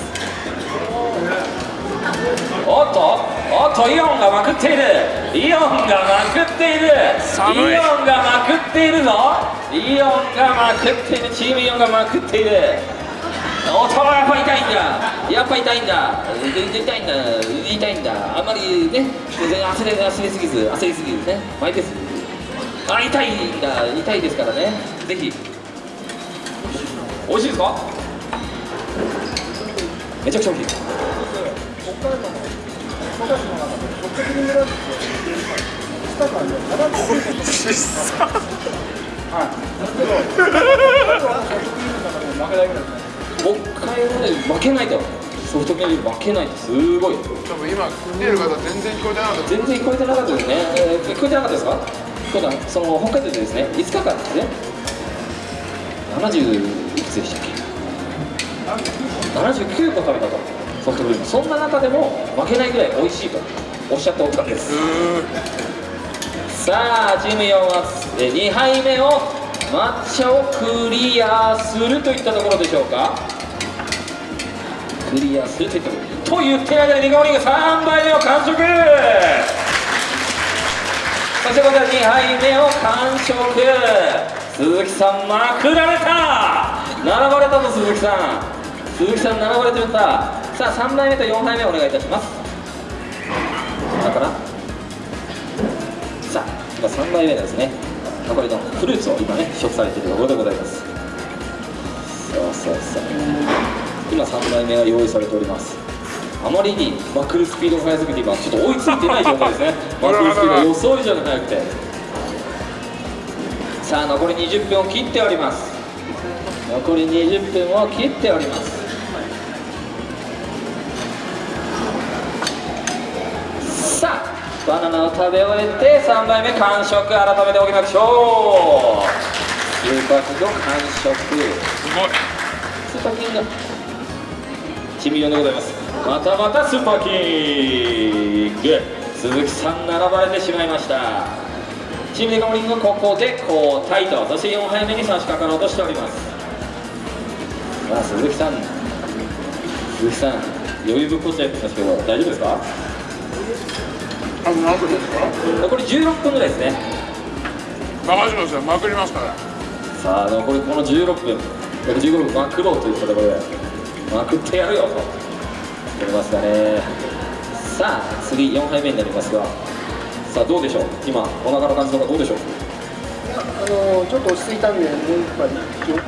おっとおっとイオンがまくっている。イオンがまくっている。イオンがまくっているぞ。イオンがまくっている。チームイオンがまくっているおっとやっぱ痛いんだ。やっぱ痛いんだ。痛いんだ。痛いんだ。あんまりね焦り焦りすぎず焦りすぎずね。マイペースあ痛いんだ。痛いですからね。ぜひ。美味しいですか？めちゃくちゃ美味しい。北海道 で負けないと。ソフトクリーム負けないとすごい。多分今見てる方全然聞こえてなかった。全然聞こえてなかったですね、えー聞こえてなかったですか？今度はその北海道でですね。5日間ですね。70いくつでしたっけ？79個食べたと。ソフトクリーム。そんな中でも負けないぐらい美味しいとおっしゃっておったんですさあチーム4は2杯目を抹茶をクリアするといったところでしょうか。クリアするといったところ。と言ってる間にリカオリンが3杯目を完食。そしてこちら2杯目を完食。鈴木さんまくられた。並ばれたぞ鈴木さん。鈴木さん並ばれてるんだ。さあ3杯目と4杯目お願いいたします。だから。さあ今3杯目ですね。残りのフルーツを今ね試食されているところでございます。そうそうそう。今3杯目が用意されております。あまりにまくるスピードが速すぎて今ちょっと追いついてない状態ですね。まくるスピードが予想以上に速くて。さあ残り20分を切っております。残り20分を切っておりますバナナを食べ終えて3杯目完食改めておきましょうスーパーキング完食すごいスーパーキングチミヨンでございますまたまたスーパーキング鈴木さん並ばれてしまいました。チームデカモリングここで交代とそして4杯目に差し掛かろうとしております。さあ鈴木さん鈴木さん余裕ぶっこっちゃってますけど大丈夫ですか？あと何分ですか？残り16分ぐらいですね。任せてくださいまくりますから。さあ残りこの16分。15分まくろうといったところで。まくってやるよと。言いますかね。さあ次4杯目になりますが。さあどうでしょう？今お腹の感じとかどうでしょう？あのちょっと落ち着いたんで、もう一杯い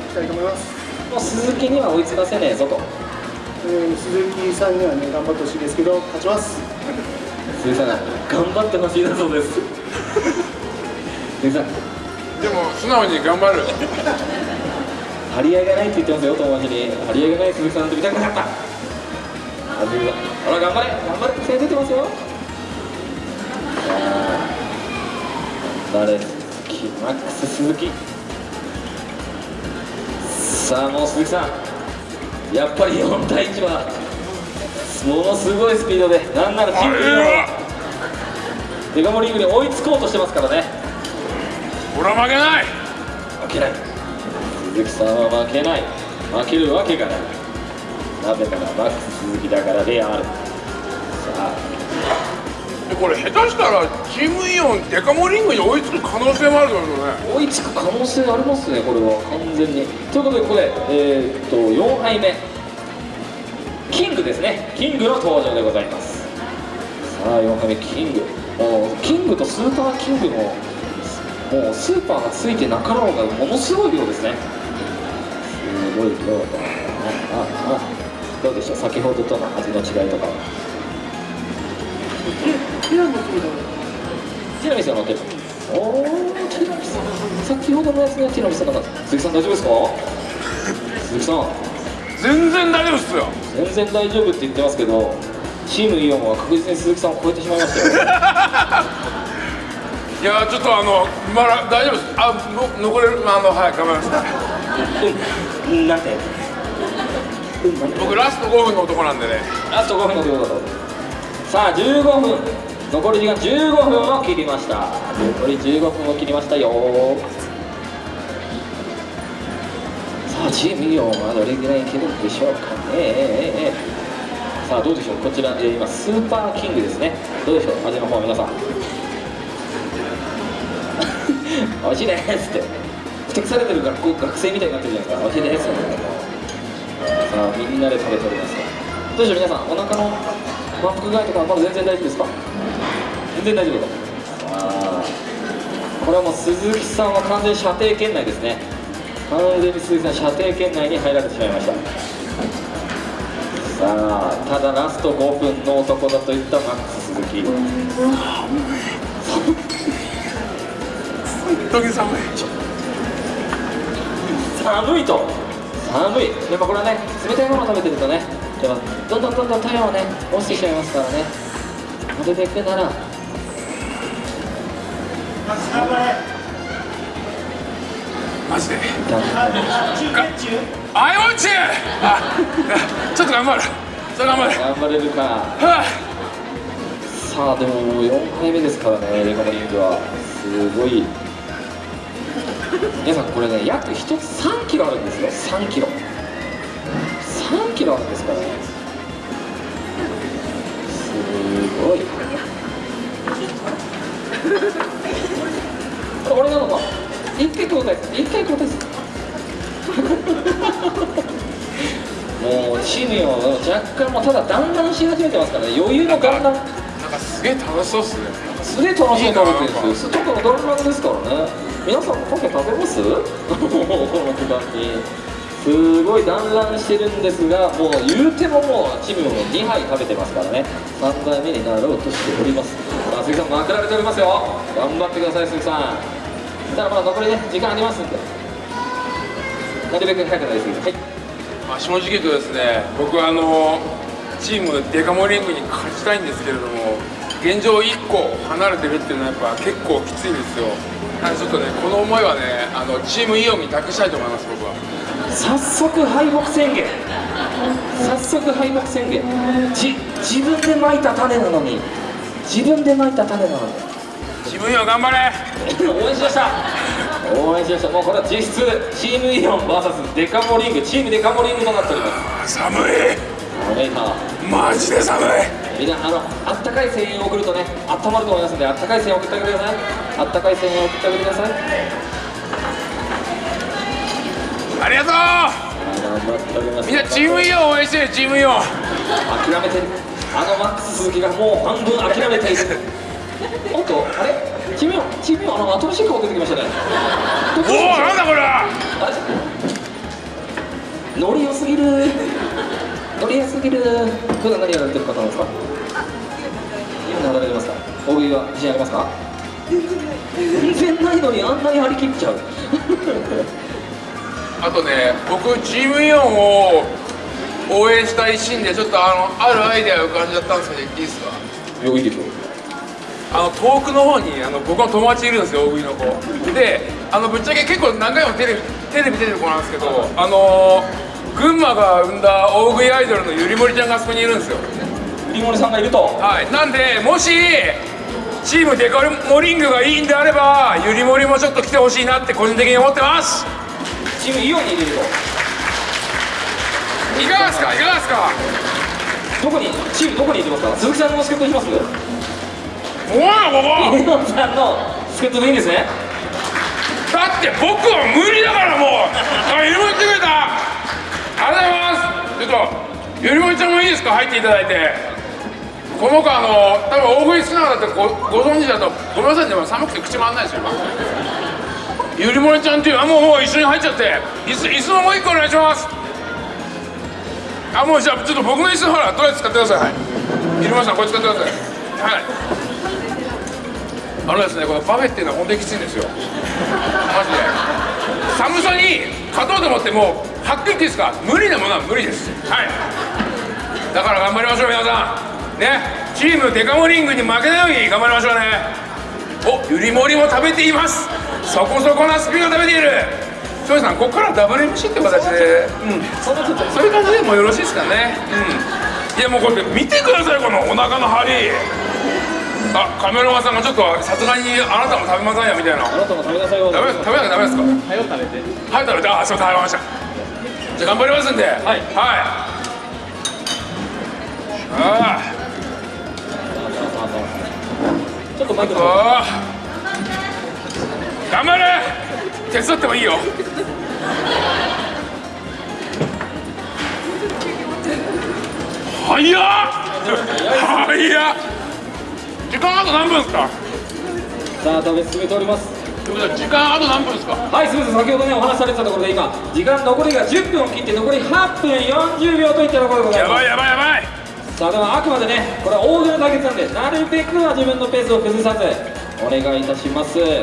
きたいと思います。もう鈴木には追いつかせねえぞと。えー鈴木さんにはね、頑張ってほしいですけど、勝ちます。鈴木さんが頑張ってほしいだそうです。鈴木さんでも素直に頑張る。張り合いがないって言ってますよ友達に。張り合いがない鈴木さんと見たくなかった。あら頑張れ。頑張れって声出てますよ。さあ頑張れ鈴木マックス鈴木。さあもう鈴木さん。やっぱり4対1はものすごいスピードでなんならチームリードは。デカモリングに追いつこうとしてますからね。俺は負けない。負けない。鈴木さんは負けない。負けるわけがない。なぜならマックス鈴木だからである。さあ。でこれ下手したらチームイオンデカモリングに追いつく可能性もあると思うね。追いつく可能性ありますねこれは。完全に。ということでここでえーっと4杯目キングですね。キングの登場でございます。さあ4杯目キング。もうキングとスーパーキングのもうスーパーがついてなかろうがものすごい量ですね。すごい量だ。あああ。どうでしょう？先ほどとの味の違いとかティラミスが乗ってるおおティラミス。先ほどのやつねティラミスなかった鈴木さん大丈夫ですか？鈴木さん全然大丈夫っすよ。全然大丈夫って言ってますけどチームイオンは確実に鈴木さんを超えてしまいましたよ。いやちょっとあのまだ大丈夫です。あの残れる？あのはい頑張ります。うんなんて僕ラスト5分の男なんでね。ラスト5分のということ。さあ15分。残り時間15分を切りました。残り15分を切りましたよさあチームイオンはどれぐらいいけるんでしょうかね。さあどうでしょう。こちら、えー今スーパーキングですね。どうでしょう味の方皆さん。美味しいですって。ふてくされてる学校学生みたいになってるじゃないですか。美味しいですさあみんなで食べております。どうでしょう皆さん。お腹の満腹具合とかまだ全然大丈夫ですか？全然大丈夫だ。あこれはもう鈴木さんは完全射程圏内ですね。完全に鈴木さん射程圏内に入られてしまいました。さあただラスト5分の男だといったマックス鈴木。寒い寒いと。寒い。やっぱこれはね冷たいものを食べてるとねやっぱどんどんどんどん体温をね落ちてきちゃいますからね。なるべくならマジで I want you! あちょっと頑張るちょっと頑張る頑張れるかはあさあでも4回目ですからねレカモリングはすごい皆さんこれね約1つ3キロあるんですよ3キロ3キロあるんですからねすごいこれなのか一回交代です。一回交代です。もうチームよ若干もうただだんだんし始めてますからね。余裕のだんだん。なんかすげえ楽しそうっすね。すげえ楽しそうに食べてるんです。よちょっとの弾丸です。からね皆さんもパフェ食べます。この時間にす。ごい団らんしてるんです。がもう言うてももうチームも2杯食べてます。からね3杯目になろうとしておりますさあ鈴木さんまくられております。よ頑張ってください鈴木さんただまだ残りね時間ありますんで。なるべく早くなりすぎてはい。まあ、正直言うとですね僕はあのチームデカモリングに勝ちたいんですけれども現状1個離れてるっていうのはやっぱ結構きついんですよ。なのでちょっとねこの思いはねあのチームイオンに託したいと思います僕は。早速敗北宣言。早速敗北宣言。じ自分でまいた種なのに。自分でまいた種なのにムイオン頑張れ。応援しました。応援しました。もうこれは実質チームイオン VS デカモリングチームデカモリングとなっております。寒い。マジで寒い。みんなあのあったかい声援を送るとねあったまると思いますのであったかい声援を送ってあげてください。あったかい声援を送ってあげてください。ありがとう。みんなチームイオン応援してるチームイオン。諦めてる。あのマックス鈴木がもう半分諦めているおっとあれ？チームよチームよあの新しい顔出てきましたね。おおなんだこれ？ノリ良すぎる。ノリ良すぎる。普段何やられてる方なんですか？今何やられてますか？大食いは自信ありますか？全然ないのにあんなに張り切っちゃう。あとね僕チームイオンを応援したいシーンでちょっとあのあるアイデアが浮かんじゃったんですけど言っていいですか？いやいいでしょあの遠くの方にあの僕の友達いるんですよ大食いの子。であのぶっちゃけ結構何回もテレビテレビ出てる子なんですけどあの群馬が生んだ大食いアイドルのゆりもりちゃんがあそこにいるんですよ。リモリさんがいると。はい。なんでもしチームデカモリングがいいんであればゆりもりもちょっと来てほしいなって個人的に思ってます。チームイオンに入れると。いかがですか？いかがですか？どこにチームどこに入れますか？鈴木さんの助っ人します？こやここイオンさんの助っ人でいいんですね。だって僕は無理だからもうあゆりもちくれたありがとうございます。ちょっとゆりもちゃんもいいですか？入っていただいて。この子あの多分大食い好きな方ってごご存知だとごめんなさいね。寒くて口回んないですよ今。ゆりもちゃんっていうあもうもう一緒に入っちゃって。椅子椅子ももう一個お願いします。あもうじゃあちょっと僕の椅子ほらとりあえず使ってください、はい、ゆりもちさんこれ使ってください。はい。あのですねこのパフェっていうのは本当にきついんですよ。マジで。寒さに勝とうと思ってもうはっきり言っていいですか？無理なものは無理です。はい。だから頑張りましょう皆さん。ね。チームデカモリングに負けないように頑張りましょうね。おゆりもりも食べています。そこそこなスピード食べている。庄司さんここからダブル MC って形で。うん。そういう感じでもよろしいですかね。うん。いやもうこれ見てくださいこのお腹の張りあカメラマンさんがちょっとさすがにあなたも食べませんよみたいな。あなたも食べなさいよ。ダメです食べなきゃダメですか？早く食べて。はい食べて。あそう食べました。じゃあ頑張りますんで。はい。はい。あちょっとマイクーのあー頑張れ。手伝ってもいいよ。早っ。早っ時間あと何分ですか？さあ食べ進めております。時間あと何分ですか？はいすみません先ほどねお話しされてたところで今時間残りが10分を切って残り8分40秒といったところでございます。やばいやばいやばい。さあではあくまでねこれは大喜利の対決なんでなるべくは自分のペースを崩さずお願いいたします。おおや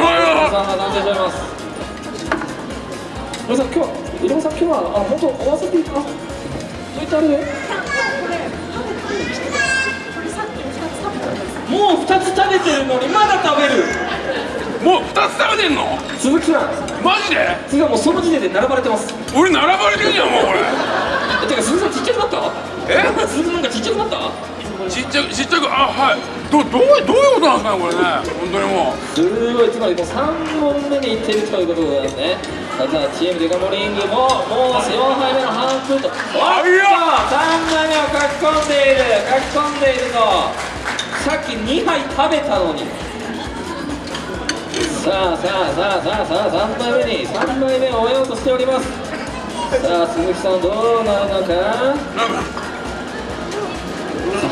ばいやばいさんが断定しております皆さん今日入山さん今日はあ本当おわせていたそういったあれで？もう2つ食べてるのにまだ食べる。もう2つ食べてんの？鈴木さん。マジで？鈴木さんもうその時点で並ばれてます。俺並ばれてんじゃんもうこれ。えてか鈴木さんちっちゃくなった？え？鈴木さんなんかちっちゃくなった？ちっちゃくちっちゃくあはい。どどうどういうことなんですかねこれね。本当にもう。すごいつまりもう3本目にいってるということですね。さあチームデカモリングももう4杯目の半分と。おっと3杯目を書き込んでいる。書き込んでいるぞさっき2杯食べたのに。さあさあさあさあさあ3杯目に3杯目を終えようとしております。さあ鈴木さんどうなるのか。さ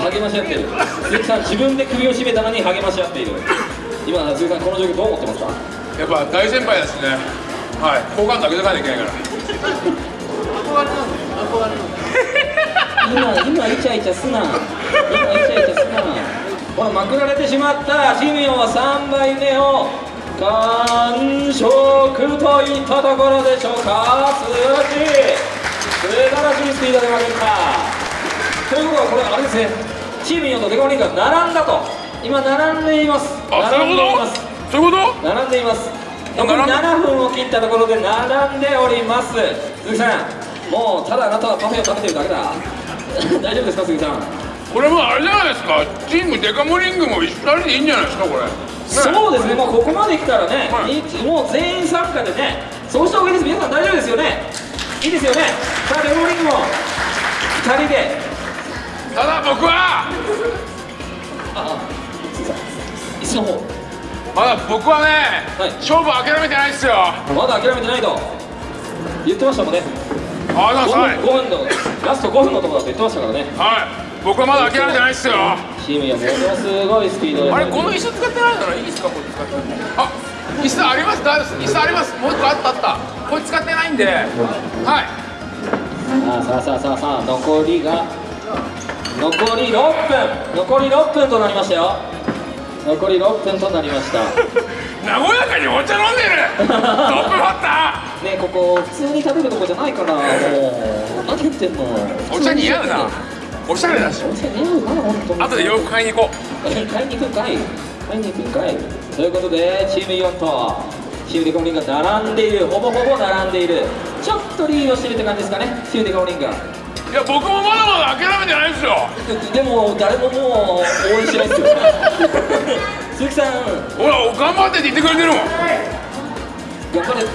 あ励まし合ってる。鈴木さん自分で首を絞めたのに励まし合っている。今鈴木さんこの状況どう思ってますか？やっぱ大先輩ですね。はい。好感度上げてかなきゃいけないから。今今イチャイチャすな。今イチャイチャすなほらまくられてしまったシミオンは3杯目を完食といったところでしょうか。素晴らしい。素晴らしいスピードで負けた。ということはこれあれですね。チーム4とデカオリンが並んだと。今並んでいます。並んでいます。そういうこと？並んでいます。残り並んで？7分を切ったところで並んでおります。鈴木さんもうただあなたはパフェを食べてるだけだ。大丈夫ですか鈴木さん？これもあれじゃないですか。チームデカモリングも一人でいいんじゃないですかこれ。そうですね。もうここまで来たらね、はい。いもう全員参加でねそうした方がいいです。皆さん大丈夫ですよね。いいですよね。さあレモリングも2人で。ただ僕はあ鈴木さん椅子の方まだ僕はね、はい。勝負諦めてないっすよ。まだ諦めてないと。言ってましたもんね。あな5さい。分 ,5 分のラスト5分のところだと言ってましたからね。はい僕はまだ諦めてないっすよ。チームやものすごいスピードで。あれこの椅子使ってないならいいですか？これ使って。あ椅子あります？大丈夫です。椅子あります？もう一個あったあった。これ使ってないんで。はい。さあさあさあさあさあ残りが残り6分。残り6分となりましたよ。残り6分となりました。和やかにお茶飲んでる。トップバッタねここ普通に食べるとこじゃないからもう何言ってんの。ーお茶似合うなおしゃれだし。お茶似合うな本当に後で洋服買いに行こ買いに行くんかい。買いに行くんかい。ということでチーム4とチームデカオリンが並んでいる。ほぼほぼ並んでいる。ちょっとリードしてるって感じですかね。チームデカオリンがういや僕もまだまだ諦めてないですよ。でも誰ももう応援しないですよ。鈴木さん。ほら頑張ってって言ってくれてるもん。頑張れ。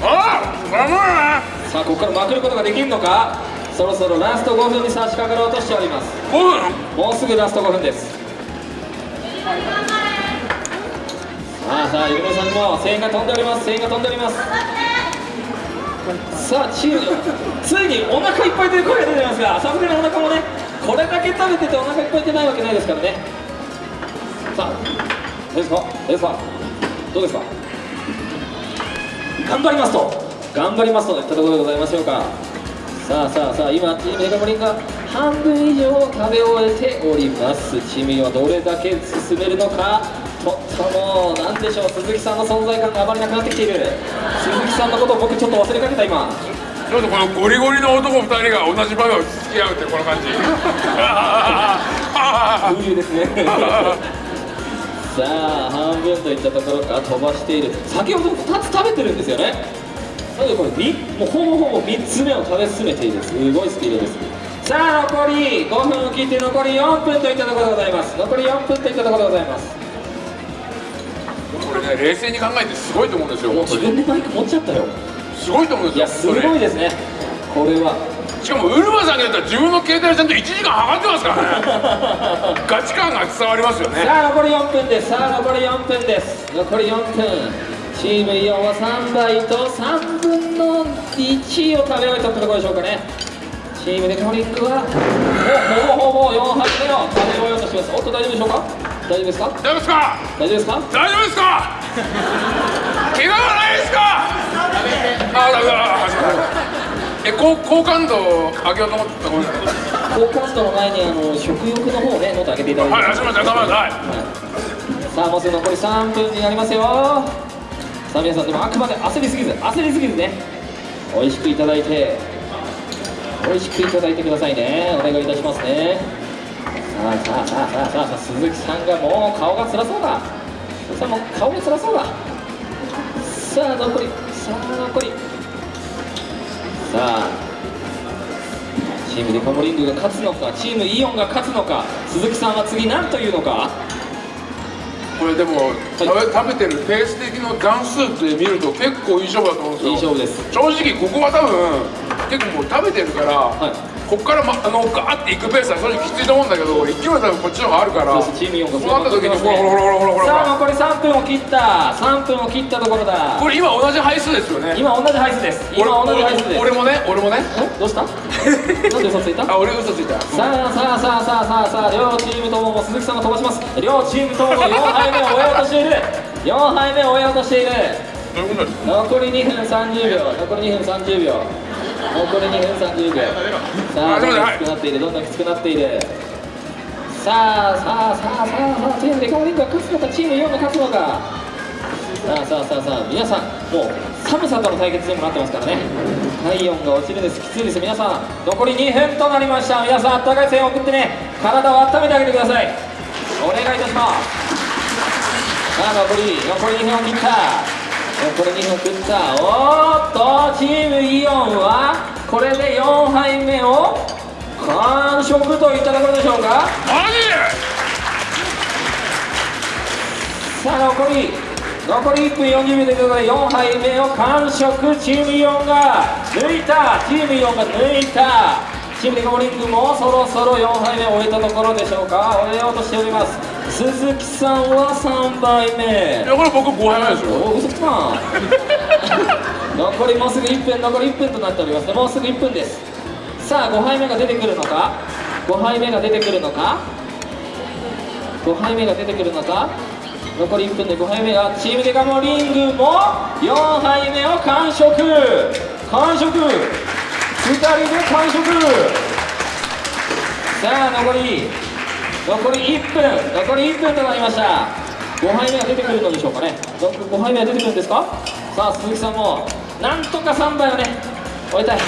ああ頑張るね。さあここからまくることができるのかそろそろラスト5分に差し掛かろうとしております。5分もうすぐラスト5分です。さあさあゆめさんも声援が飛んでおります。声援が飛んでおります。さあチームついにお腹いっぱいという声が出てますがさすがにお腹もねこれだけ食べててお腹いっぱいってないわけないですからね。さあどうですか？どうですか？どうですか？頑張りますと。頑張りますといったところでございましょうかさあさあさあ今チームデカモリンが半分以上食べ終えております。チームにはどれだけ進めるのか？とったもなんでしょう？鈴木さんの存在感があまりなくなってきている。鈴木さんのことを僕ちょっと忘れかけた今。ちょっとこのゴリゴリの男2人が同じ場面を付き合うってこの感じ。風流ですね。さあ半分といったところから飛ばしている。先ほど2つ食べてるんですよねなのでこれみもうほぼほぼ3つ目を食べ進めているす。ごいスピードです。さあ残り5分を切って残り4分といったところでございます。残り4分といったところでございます。これね冷静に考えてすごいと思うんですよ自分でマイク持っちゃったよ。すごいと思うんいやすごですよそれいですね。これは。しかもウルマさんによっては自分の携帯でちゃんと1時間測ってますからね。ガチ感が伝わりますよね。さあ残り4分です。さあ残り4分です。残り4分チームイオンは3倍と3分の1を食べ終えたってところでしょうかね。チームデカモリックはほぼほぼ4杯目を食べ終えよ。うとしてますおっと大丈夫でしょうか？大丈夫ですか？大丈夫ですか？大丈夫ですか？大丈夫ですか怪我はないですか？あダメだ。あえ高好感度上げようと思ってごめんなさい高感度の前にあの食欲の方をねノート上げていただいて。はいすみません頑張ります。はい。さあもうすぐ残り3分になりますよさあ皆さんでもあくまで焦りすぎず焦りすぎずね美味しくいただいて美味しくいただいてくださいね。お願いいたしますね。さあさあさあさあさあさあ鈴木さんがもう顔が辛そうだ。鈴木さんも顔が辛そうだ。さあ残りさあ残り。さあチームデカモリングが勝つのかチームイオンが勝つのか鈴木さんは次何というのか？これでも、食べ食べてるペース的の段数って見ると結構いい勝負だと思うんですよ。いい勝負です。正直ここは多分結構もう食べてるから、はいここから、ま、あのガーっていくペースは正直きついと思うんだけど勢いは多分こっちの方があるからそうなった時にほらほらほらほらほらほさあら残り3分を切った。3分を切ったところだ。これ今同じ配数ですよね。今同じ配数です。今同じ配数です。俺もね俺もね。え？どうした？なんで嘘ついた？あ俺嘘ついた。さあさあさあさあさあさあ両チームとも鈴木さんが飛ばします両チームとも4杯目を終えようとしている4杯目を終えようとしている残り2分30秒残り2分30秒残り2分30秒さああどんどんきつくなっているどんどんきつくなっている。さあさあさあさあさあチームデカモリングが勝つのかチーム4が勝つのか。さあさあさあさあ皆さんもう寒さとの対決にもなってますからね。体温が落ちるんですきついです。皆さん残り2分となりました。皆さんあったかい声援を送ってね。体を温めてあげてください。お願いいたします。さあ残り残り2分を切った残り2分切ったおっとチームイオンはこれで4杯目を完食といったところでしょうか。さあ残り残り1分40秒ということで4杯目を完食チームイオンが抜いた。チームイオンが抜いた。チームデカモリングもそろそろ4杯目を終えたところでしょうか？終えようとしております。鈴木さんは3杯目。いやこれ僕5杯目ですよ。お嘘つくな 残りもうすぐ1分残り1分となっております。もうすぐ1分です。さあ5杯目が出てくるのか？5杯目が出てくるのか？5杯目が出てくるのか？残り1分で5杯目。がチームデカモリングも4杯目を完食。完食2人で完食。さあ残り残り1分。残り1分となりました。5杯目が出てくるのでしょうかね。5杯目は出てくるんですか？さあ鈴木さんもなんとか3杯をね終えたい。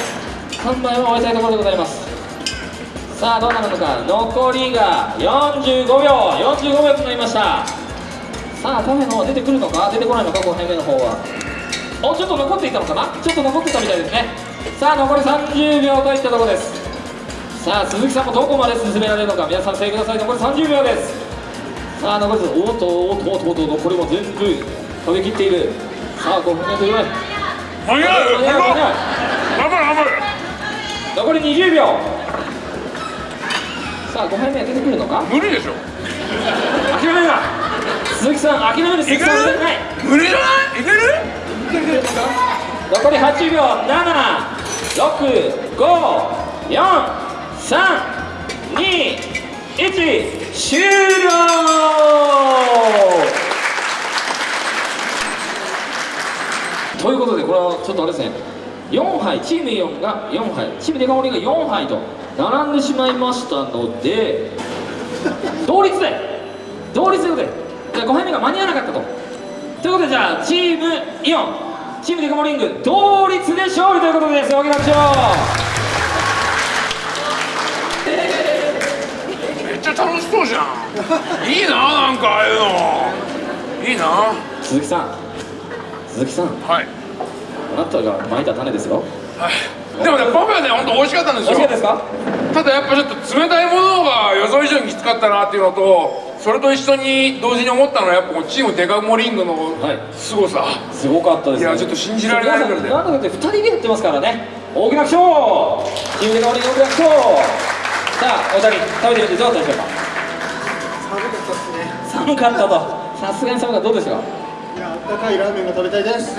3杯を終えたいところでございます。さあどうなるのか。残りが45秒。45秒となりました。さあパフェの方出てくるのか？出てこないのか？5杯目の方は。おちょっと残っていたのかな？ちょっと残ってたみたいですね。さあ残り30秒といったところです。さあ鈴木さんもどこまで進められるのか。皆さん正ください残り30秒です。さあ残りおっとおっとおっとおっと残りも全部食べきっているさあ5分目という早い間に合う間に合う頑張れ頑張れ残り20秒さあ5杯目出てくるのか無理でしょ諦めるな鈴木さん諦める鈴木さん無理じゃないいける残り8秒。7654321終了。ということでこれはちょっとあれですね。4杯チームイオンが4杯チームデカ盛りが4杯と並んでしまいましたので同率で同率でじゃあ5杯目が間に合わなかったと。ということでじゃあチームイオンチームデカ盛りング同率で勝利ということです。大きな拍手をめっちゃ楽しそうじゃん。いいななんかああいうの。いいな。鈴木さん。鈴木さん。はい。あなたがまいた種ですよ。でもねパフェはね本当美味しかったんですよ。美味しかったですか？ただやっぱちょっと冷たいものが予想以上にきつかったなっていうのとそれと一緒に同時に思ったのはやっぱこのチームデカモリングのはい。凄さ、すごかったですね。いやちょっと信じられないぐらいでなんだかって2人でやってますからね。大きな拍手を。チームデカ盛りング大きな拍手を。さあお二人食べてみてどうだったでしょうか？寒かったですね。寒かったと。さすがに寒かった。どうでしたかいやあったかいラーメンが食べたいです。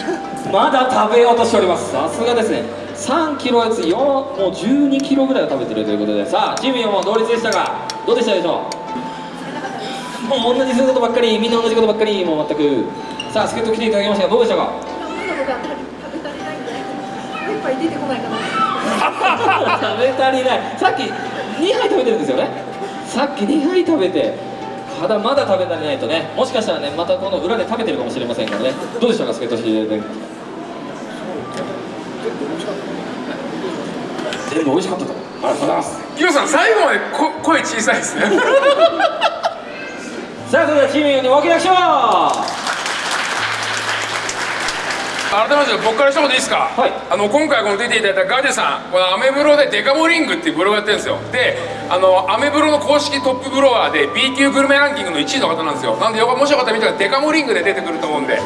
まだ食べようとしております。さすがですね。3キロやつ4もう12キロぐらいは食べてるということで。さあチーム4も同率でしたがどうでしたでしょう？もう同じすることばっかりみんな同じことばっかりもう全く。さあ助っ人来ていただきました。がどうでしたか？食べ足りない。んで、もう一杯出てこないかな。食べ足りない。さっき2杯食べてるんですよね。さっき2杯食べてただまだ食べ足りないとね。もしかしたらねまたこの裏で食べてるかもしれませんからね。どうでしたか助っ人していただいて全部美味しかったと。ありがとうございます。キヨさん最後までこ声小さいですね さあそれではチーム4に大きな拍手を改めまして僕から一言いいですか、はい。あの今回この出ていただいたガジェさんこのアメブロでデカモリングっていうブログやってるんですよ。であのアメブロの公式トップブロワーで B 級グルメランキングの1位の方なんですよ。なんでよかもしよかったら見たらデカモリングで出てくると思うんでよ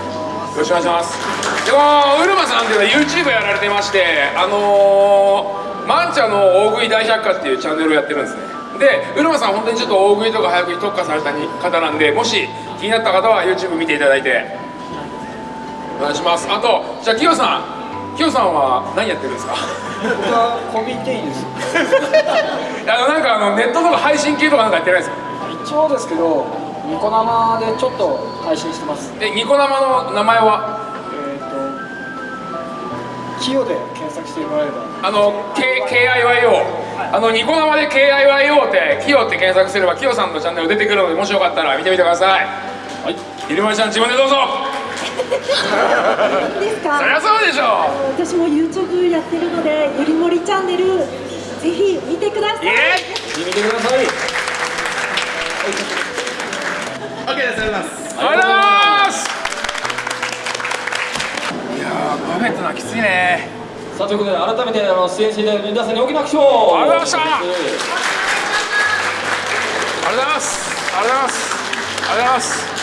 ろしくお願いします。でこのウルマさんっていうのは YouTube やられてましてあのー、マンチャの大食い大百科っていうチャンネルをやってるんですねでウルマさん本当にちょっと大食いとか早食いに特化された方なんでもし気になった方は YouTube 見ていただいて。お願いします。あとじゃあキヨさん。キヨさんは何やってるんですか？僕はコビテイです。あのなんかあのネットとか配信系とかなんかやってないですか？一応ですけどニコ生でちょっと配信してます。でニコ生の名前は？えっ、とキヨで検索してもらえれば。あの K KIYO あのニコ生で KIYO ってキヨって検索すればキヨさんのチャンネル出てくるのでもしよかったら見てみてください。はい。ひるまりちゃん自分でどうぞ。いいですか？そりゃそうでしょ私も YouTube やってるので、ゆりもりチャンネル、ぜひ見てください。イエ見てください。OK ですありがとうございます。ありがとうございます。いやーパフェってのはきついねさあということで改めてあの出演していただいた皆さんに大きな拍手をありがとうございました。ありがとうございます。ありがとうございます。ありがとうございます。